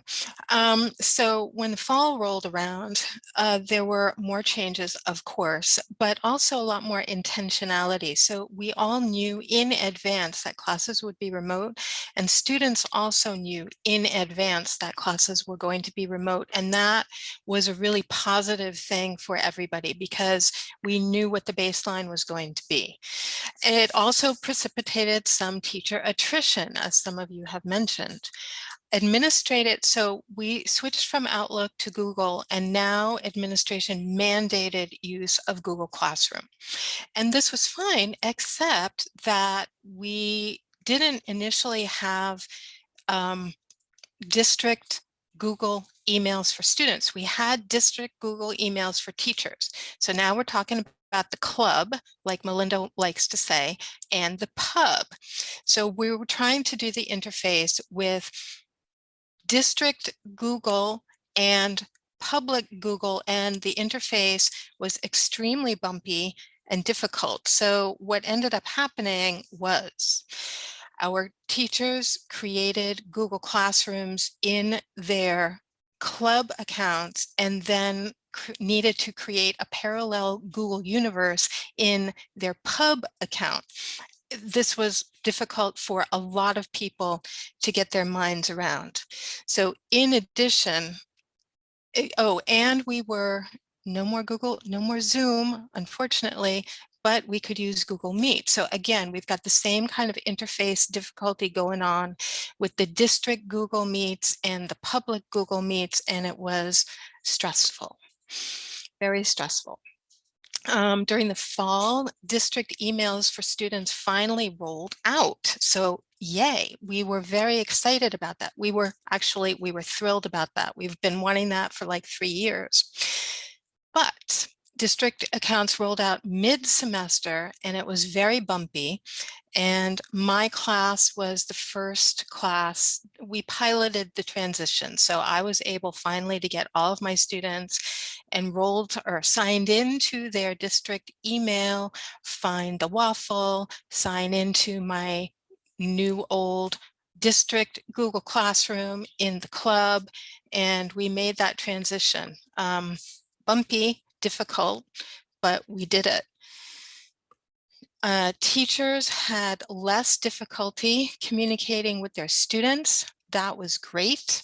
Um, so when the fall rolled around, uh, there were more changes, of course, but also a lot more intentionality. So we all knew in advance that classes would be remote and students also knew in advance that classes were going to be remote. And that was a really positive thing for everybody because we knew what the baseline was going to be. It also precipitated some teacher attrition, as some of you have mentioned administrated, so we switched from Outlook to Google and now administration mandated use of Google Classroom. And this was fine, except that we didn't initially have um, district Google emails for students. We had district Google emails for teachers. So now we're talking about the club, like Melinda likes to say, and the pub. So we were trying to do the interface with district Google and public Google and the interface was extremely bumpy and difficult. So what ended up happening was our teachers created Google Classrooms in their club accounts and then needed to create a parallel Google universe in their pub account. This was difficult for a lot of people to get their minds around. So in addition, eh, oh, and we were no more Google, no more Zoom, unfortunately, but we could use Google Meet. So again, we've got the same kind of interface difficulty going on with the district Google Meets and the public Google Meets, and it was stressful, very stressful. Um, during the fall, district emails for students finally rolled out. So yay, we were very excited about that. We were actually, we were thrilled about that. We've been wanting that for like three years. But district accounts rolled out mid-semester and it was very bumpy. And my class was the first class, we piloted the transition. So I was able finally to get all of my students enrolled or signed into their district email, find the waffle, sign into my new old district Google Classroom in the club, and we made that transition. Um, bumpy, difficult, but we did it. Uh, teachers had less difficulty communicating with their students. That was great.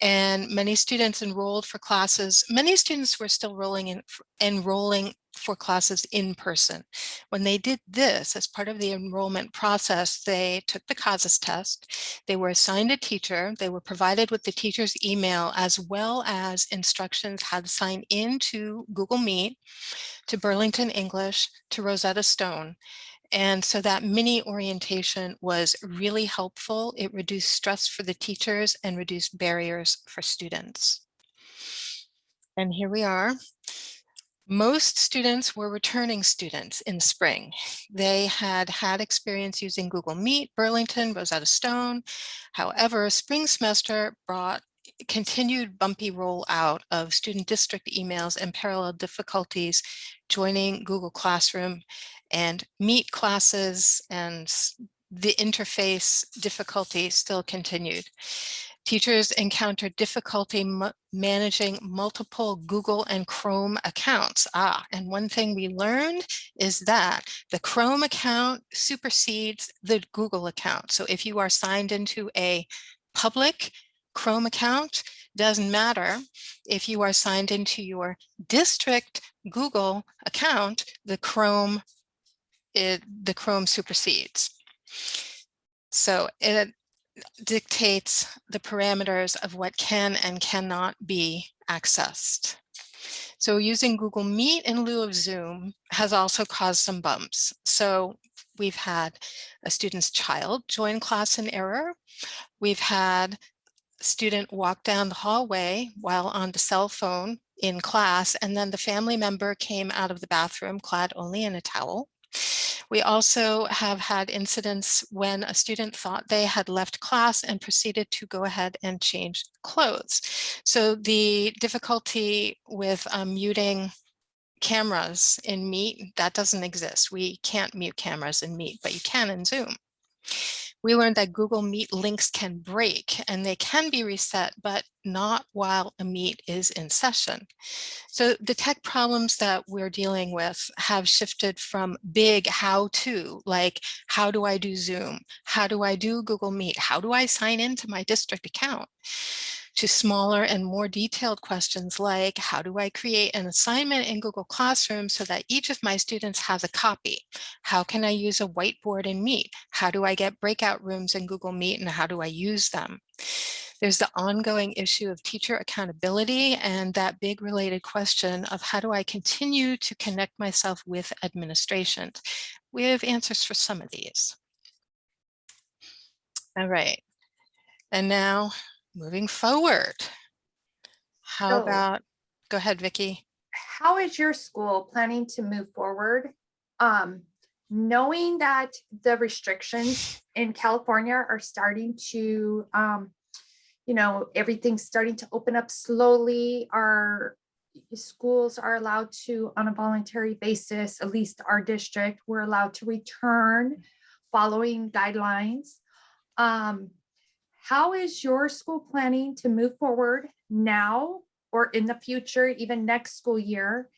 And many students enrolled for classes. Many students were still rolling in, enrolling for classes in person. When they did this as part of the enrollment process, they took the CASAS test, they were assigned a teacher, they were provided with the teacher's email as well as instructions how to sign into Google Meet, to Burlington English, to Rosetta Stone. And so that mini orientation was really helpful. It reduced stress for the teachers and reduced barriers for students. And here we are. Most students were returning students in spring. They had had experience using Google Meet, Burlington, Rosetta Stone. However, spring semester brought continued bumpy rollout of student district emails and parallel difficulties joining Google Classroom and Meet classes and the interface difficulty still continued. Teachers encountered difficulty managing multiple Google and Chrome accounts. Ah, and one thing we learned is that the Chrome account supersedes the Google account. So if you are signed into a public Chrome account, doesn't matter if you are signed into your district Google account, the Chrome, it, the Chrome supersedes. So it dictates the parameters of what can and cannot be accessed. So using Google Meet in lieu of Zoom has also caused some bumps. So we've had a student's child join class in error. We've had a student walk down the hallway while on the cell phone in class, and then the family member came out of the bathroom clad only in a towel. We also have had incidents when a student thought they had left class and proceeded to go ahead and change clothes. So the difficulty with um, muting cameras in Meet, that doesn't exist. We can't mute cameras in Meet, but you can in Zoom. We learned that Google Meet links can break and they can be reset, but not while a Meet is in session. So the tech problems that we're dealing with have shifted from big how to, like how do I do Zoom? How do I do Google Meet? How do I sign into my district account? To smaller and more detailed questions like how do I create an assignment in Google Classroom so that each of my students has a copy? How can I use a whiteboard in Meet? How do I get breakout rooms in Google Meet and how do I use them? There's the ongoing issue of teacher accountability and that big related question of how do I continue to connect myself with administration? We have answers for some of these. All right. And now moving forward. How So- about, go ahead, Vicky. how is your school planning to move forward? Um, knowing that the restrictions in California are starting to, um, you know, everything's starting to open up slowly. Our schools are allowed to, on a voluntary basis, at least our district, we're allowed to return following guidelines. Um, how is your school planning to move forward now or in the future, even next school year?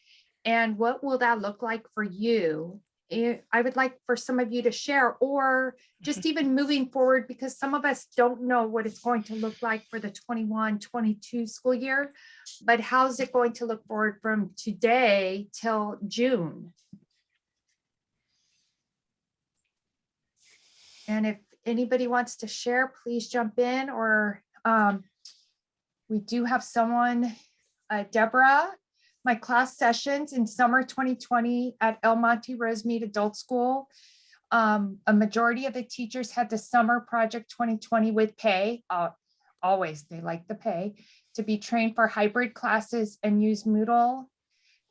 And what will that look like for you? I would like for some of you to share or just even moving forward because some of us don't know what it's going to look like for the 21 22 school year, but how's it going to look forward from today till June? And if anybody wants to share, please jump in or um, we do have someone, uh, Deborah, my class sessions in summer 2020 at El Monte Rosemead Adult School. Um, a majority of the teachers had the summer project 2020 with pay. Uh, always, they like the pay to be trained for hybrid classes and use Moodle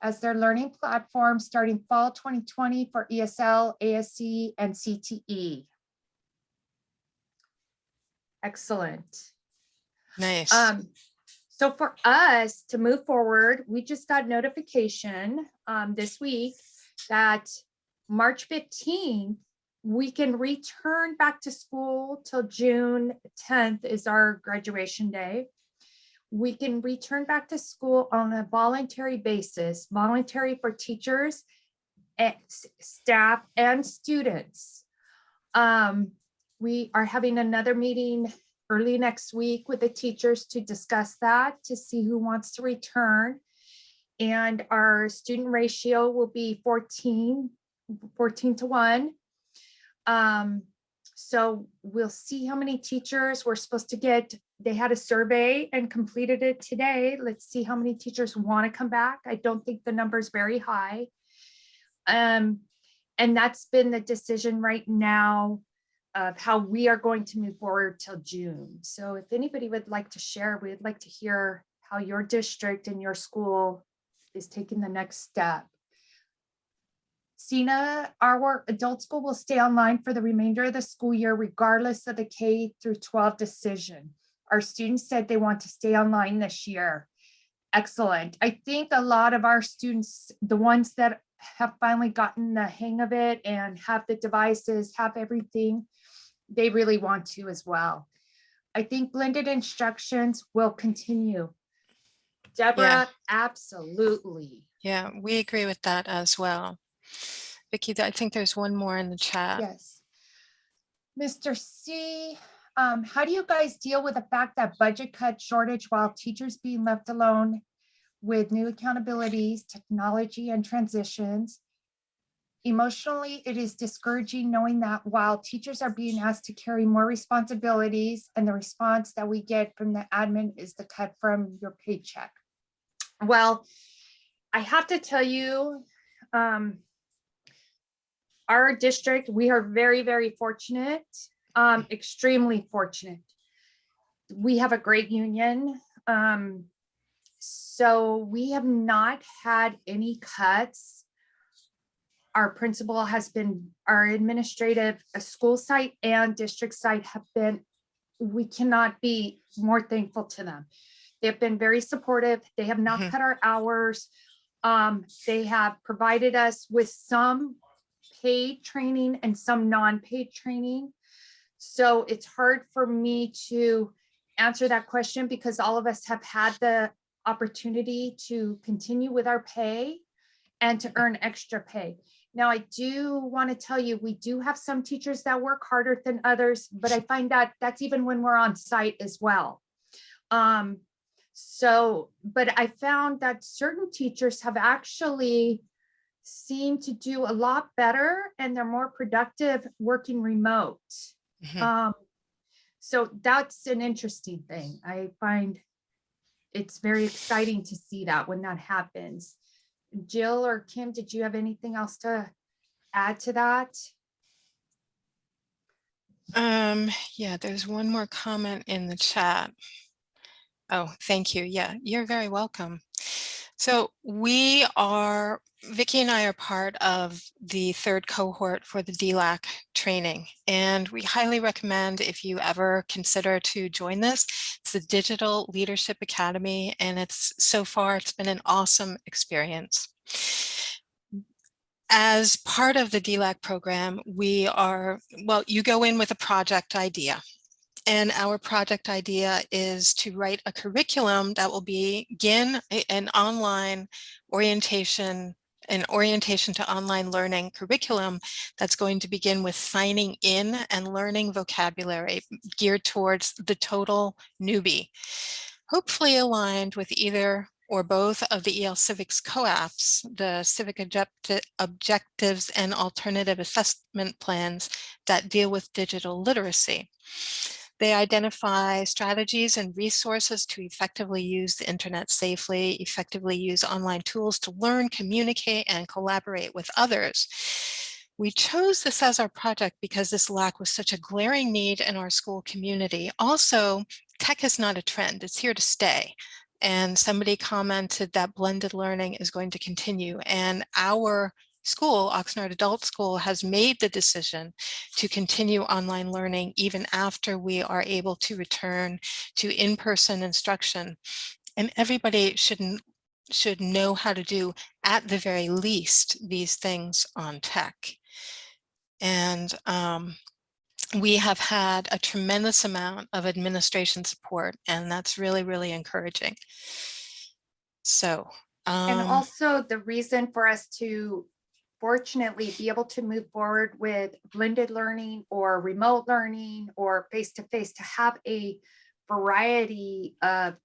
as their learning platform starting fall 2020 for ESL, ASC, and CTE. Excellent. Nice. Um, so for us to move forward, we just got notification um, this week that March 15th, we can return back to school till June 10th is our graduation day. We can return back to school on a voluntary basis, voluntary for teachers, staff and students. Um, we are having another meeting early next week with the teachers to discuss that, to see who wants to return. And our student ratio will be 14, 14 to one. Um, so we'll see how many teachers we're supposed to get. They had a survey and completed it today. Let's see how many teachers want to come back. I don't think the number is very high. Um, and that's been the decision right now of how we are going to move forward till June. So if anybody would like to share, we'd like to hear how your district and your school is taking the next step. Sina, our adult school will stay online for the remainder of the school year regardless of the K through 12 decision. Our students said they want to stay online this year. Excellent. I think a lot of our students, the ones that have finally gotten the hang of it and have the devices, have everything, they really want to as well. I think blended instructions will continue. Deborah, absolutely. yeah, we agree with that as well. Vicky, I think there's one more in the chat. Yes. Mr. C, um, how do you guys deal with the fact that budget cut shortage while teachers being left alone with new accountabilities, technology and transitions? Emotionally, it is discouraging knowing that while teachers are being asked to carry more responsibilities and the response that we get from the admin is the cut from your paycheck. Well, I have to tell you, um, our district, we are very, very fortunate, um, extremely fortunate. We have a great union. Um, so we have not had any cuts. Our principal has been, our administrative, uh, school site and district site have been, we cannot be more thankful to them. They've been very supportive. They have not Mhm. cut our hours. Um, they have provided us with some paid training and some non-paid training. So it's hard for me to answer that question because all of us have had the opportunity to continue with our pay and to earn extra pay. Now, I do want to tell you, we do have some teachers that work harder than others, but I find that that's even when we're on site as well. Um, so, but I found that certain teachers have actually seem to do a lot better and they're more productive working remote. Mhm. Um, so that's an interesting thing. I find it's very exciting to see that when that happens. Jill or Kim, did you have anything else to add to that? Um, yeah, there's one more comment in the chat. Oh, thank you. Yeah, you're very welcome. So we are, Vicky and I are part of the third cohort for the DLAC training, and we highly recommend if you ever consider to join this. It's the Digital Leadership Academy, and it's so far, it's been an awesome experience. As part of the DLAC program, we are, well, you go in with a project idea. And our project idea is to write a curriculum that will begin an online orientation, an orientation to online learning curriculum that's going to begin with signing in and learning vocabulary geared towards the total newbie. Hopefully aligned with either or both of the EL Civics co-ops, the civic objecti- objectives and alternative assessment plans that deal with digital literacy. They identify strategies and resources to effectively use the internet safely, effectively use online tools to learn, communicate, and collaborate with others. We chose this as our project because this lack was such a glaring need in our school community. Also, tech is not a trend, it's here to stay. And somebody commented that blended learning is going to continue and our school, Oxnard Adult School, has made the decision to continue online learning even after we are able to return to in-person instruction. And everybody shouldn't should know how to do at the very least these things on tech. And um, we have had a tremendous amount of administration support and that's really, really encouraging. So, And um, also the reason for us to fortunately be able to move forward with blended learning or remote learning or face-to-face to have a variety of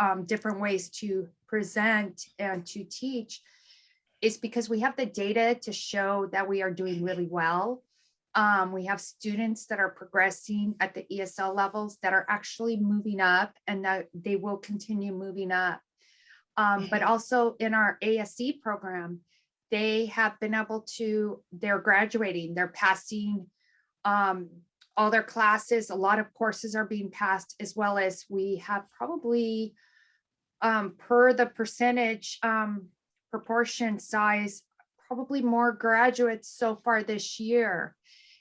um, different ways to present and to teach is because we have the data to show that we are doing really well. Um, we have students that are progressing at the ESL levels that are actually moving up and that they will continue moving up. Um, but also in our ASC program, they have been able to, they're graduating, they're passing um, all their classes, a lot of courses are being passed, as well as we have probably um, per the percentage um, proportion size, probably more graduates so far this year.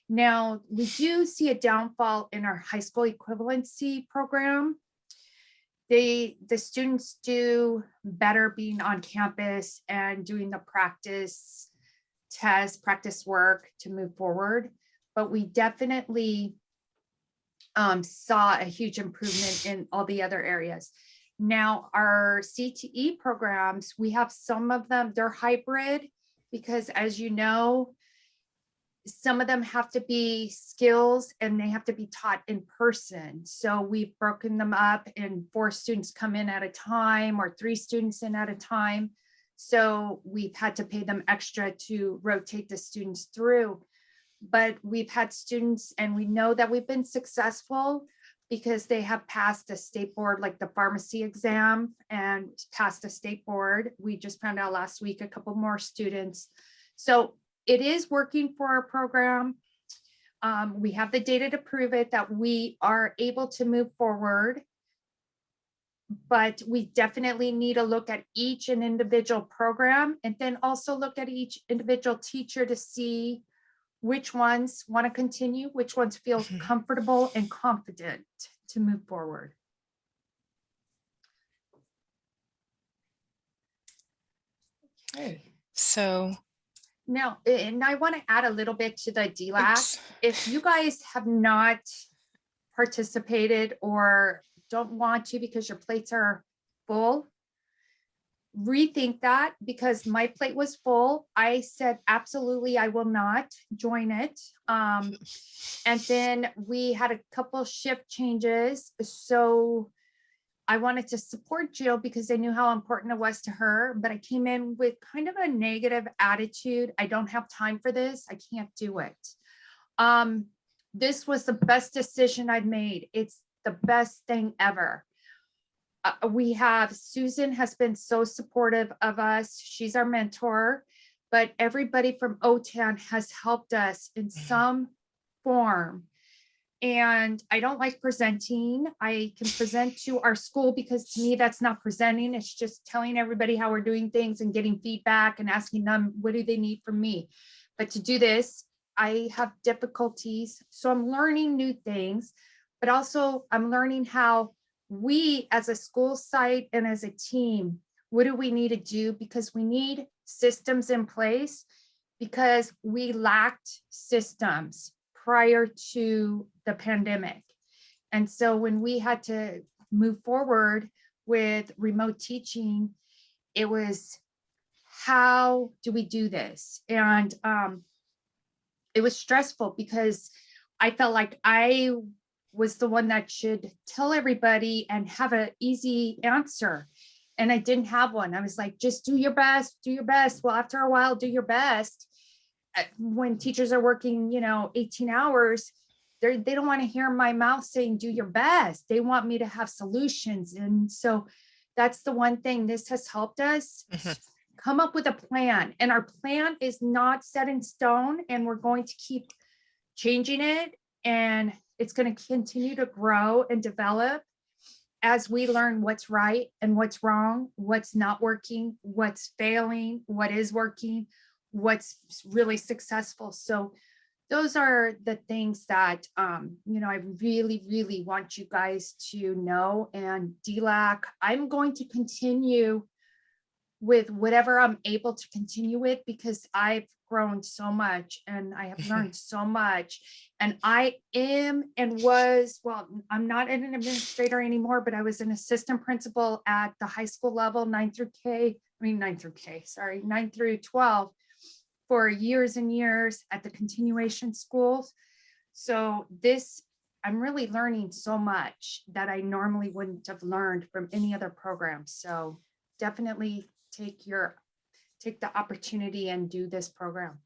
Now, we do see a downfall in our high school equivalency program. They, the students do better being on campus and doing the practice test, practice work to move forward. But we definitely um, saw a huge improvement in all the other areas. Now, our CTE programs, we have some of them, they're hybrid because as you know, some of them have to be skills and they have to be taught in person. So we've broken them up and four students come in at a time or three students in at a time. So we've had to pay them extra to rotate the students through. But we've had students and we know that we've been successful because they have passed a state board like the pharmacy exam and passed a state board. We just found out last week a couple more students. So it is working for our program. Um, we have the data to prove it that we are able to move forward. But we definitely need to look at each and individual program and then also look at each individual teacher to see which ones want to continue, which ones feel Mhm. comfortable and confident to move forward. Okay. so Now, and I want to add a little bit to the DLAC. oops. If you guys have not participated or don't want to because your plates are full, rethink that because my plate was full. I said, absolutely, I will not join it. Um, and then we had a couple shift changes. So I wanted to support Jill because I knew how important it was to her, but I came in with kind of a negative attitude. I don't have time for this. I can't do it. Um, this was the best decision I'd made. It's the best thing ever. Uh, we have Susan has been so supportive of us. She's our mentor, but everybody from OTAN has helped us in some form. And I don't like presenting. I can present to our school because to me, that's not presenting. It's just telling everybody how we're doing things and getting feedback and asking them, what do they need from me? But to do this, I have difficulties. So I'm learning new things, but also I'm learning how we as a school site and as a team, what do we need to do? Because we need systems in place because we lacked systems prior to the pandemic. And so when we had to move forward with remote teaching, it was how do we do this? And um, it was stressful because I felt like I was the one that should tell everybody and have an easy answer. and I didn't have one. I was like, just do your best, do your best. Well, after a while, do your best. Uh, When teachers are working, you know, 18 hours, they're, they don't want to hear my mouth saying, do your best. They want me to have solutions. And so that's the one thing this has helped us Mhm. come up with a plan. And our plan is not set in stone and we're going to keep changing it. And it's going to continue to grow and develop as we learn what's right and what's wrong, what's not working, what's failing, what is working, what's really successful. So those are the things that, um, you know, I really, really want you guys to know. And DLAC, I'm going to continue with whatever I'm able to continue with because I've grown so much and I have learned so much. And I am and was, well, I'm not an administrator anymore, but I was an assistant principal at the high school level, nine through K, I mean, nine through K, sorry, nine through 12 for years and years at the continuation schools. So this, I'm really learning so much that I normally wouldn't have learned from any other program. So definitely take your, take the opportunity and do this program.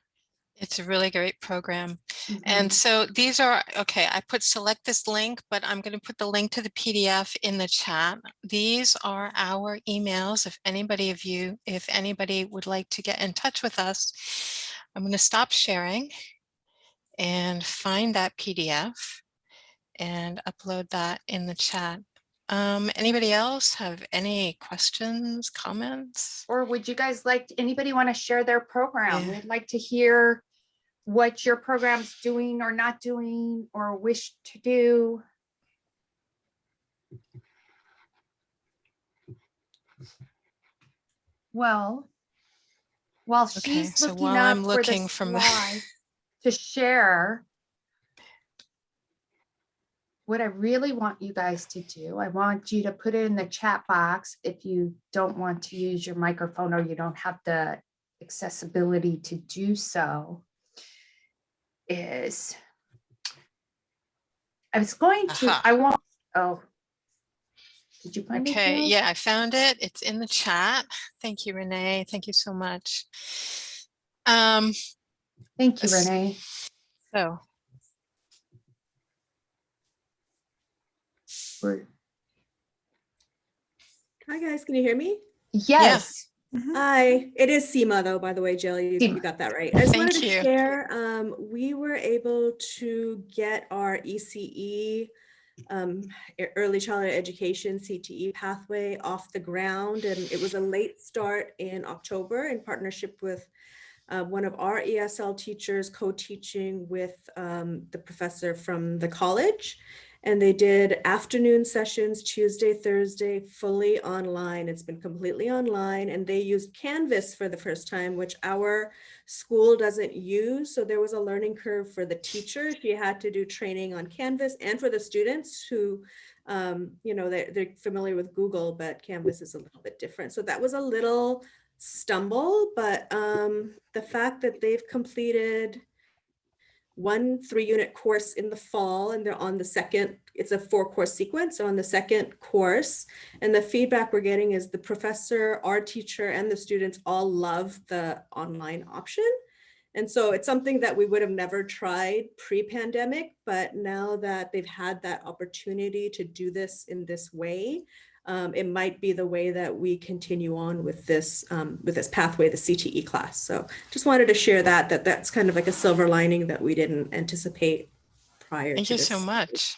It's a really great program. Mhm. And so these are, okay, I put select this link, but I'm going to put the link to the PDF in the chat. These are our emails. If anybody of you, if anybody would like to get in touch with us, I'm going to stop sharing and find that PDF and upload that in the chat. Um, anybody else have any questions, comments? Or would you guys like, anybody want to share their program? Yeah. We'd like to hear what your program's doing or not doing or wish to do. Well, while Okay, she's so looking while up I'm for looking the from the- slide to share, what I really want you guys to do, I want you to put it in the chat box if you don't want to use your microphone or you don't have the accessibility to do so. Is I was going to, Aha. I want, oh. Did you find it? Okay, yeah, I found it. It's in the chat. Thank you, Renee. Thank you so much. Um, Thank you, Renee. so We're- Hi guys, can you hear me? Yes, Hi, it is SEMA though, by the way, Jill, you, you got that right. I just wanted Thank to you. share, um, we were able to get our ECE, um, early childhood education CTE pathway off the ground and it was a late start in October in partnership with uh, one of our ESL teachers co-teaching with um, the professor from the college. And they did afternoon sessions, Tuesday, Thursday, fully online. It's been completely online and they used Canvas for the first time, which our school doesn't use. So there was a learning curve for the teacher. She had to do training on Canvas and for the students who, um, you know, they're, they're familiar with Google, but Canvas is a little bit different. So that was a little stumble, but um, the fact that they've completed one three unit course in the fall and they're on the second, it's a four course sequence so on the second course. And the feedback we're getting is the professor, our teacher and the students all love the online option. And so it's something that we would have never tried pre-pandemic, but now that they've had that opportunity to do this in this way, um, it might be the way that we continue on with this um, with this pathway, the CTE class. So just wanted to share that that that's kind of like a silver lining that we didn't anticipate prior. To. Thank to you so much.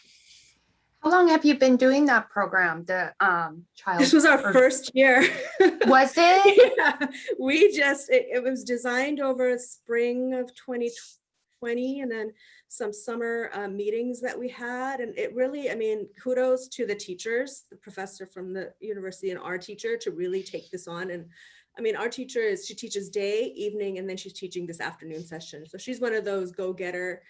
how long have you been doing that program, the um child? This was our first year. Was it? yeah, we just it, it was designed over spring of 2020 and then some summer uh, meetings that we had and it really i mean kudos to the teachers the professor from the university and our teacher to really take this on and i mean our teacher is she teaches day evening and then she's teaching this afternoon session so she's one of those go-getter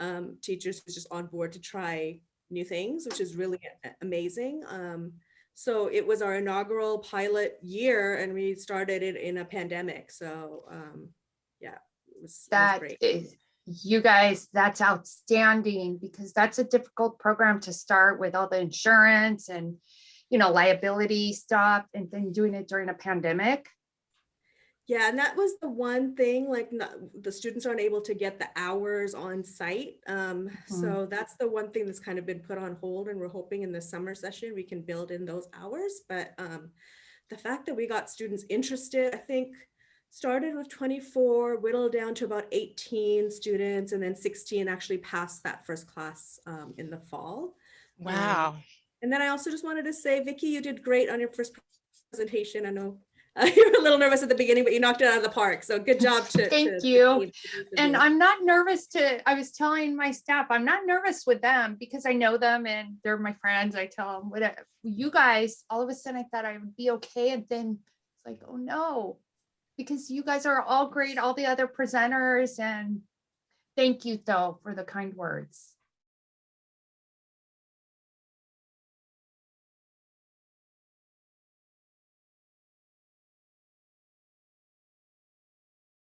um, teachers who's just on board to try new things which is really amazing um, so it was our inaugural pilot year and we started it in a pandemic. So um, yeah, it was, it was great. is, you guys, that's outstanding because that's a difficult program to start with all the insurance and you know, liability stuff and then doing it during a pandemic. Yeah, and that was the one thing, like, not, the students aren't able to get the hours on site. Um, so that's the one thing that's kind of been put on hold and we're hoping in the summer session, we can build in those hours. But, um, the fact that we got students interested, I think, started with 24, whittled down to about 18 students, and then 16 actually passed that first class, um, in the fall. Wow. And then I also just wanted to say, Vicky, you did great on your first presentation. I know uh, you were a little nervous at the beginning, but you knocked it out of the park. So good job to. Thank to you. team, to both And. I'm not nervous to, I was telling my staff, I'm not nervous with them because I know them and they're my friends. I tell them, whatever. You guys, all of a sudden I thought I would be okay. And then it's like, oh no. Because you guys are all great, all the other presenters and thank you though for the kind words.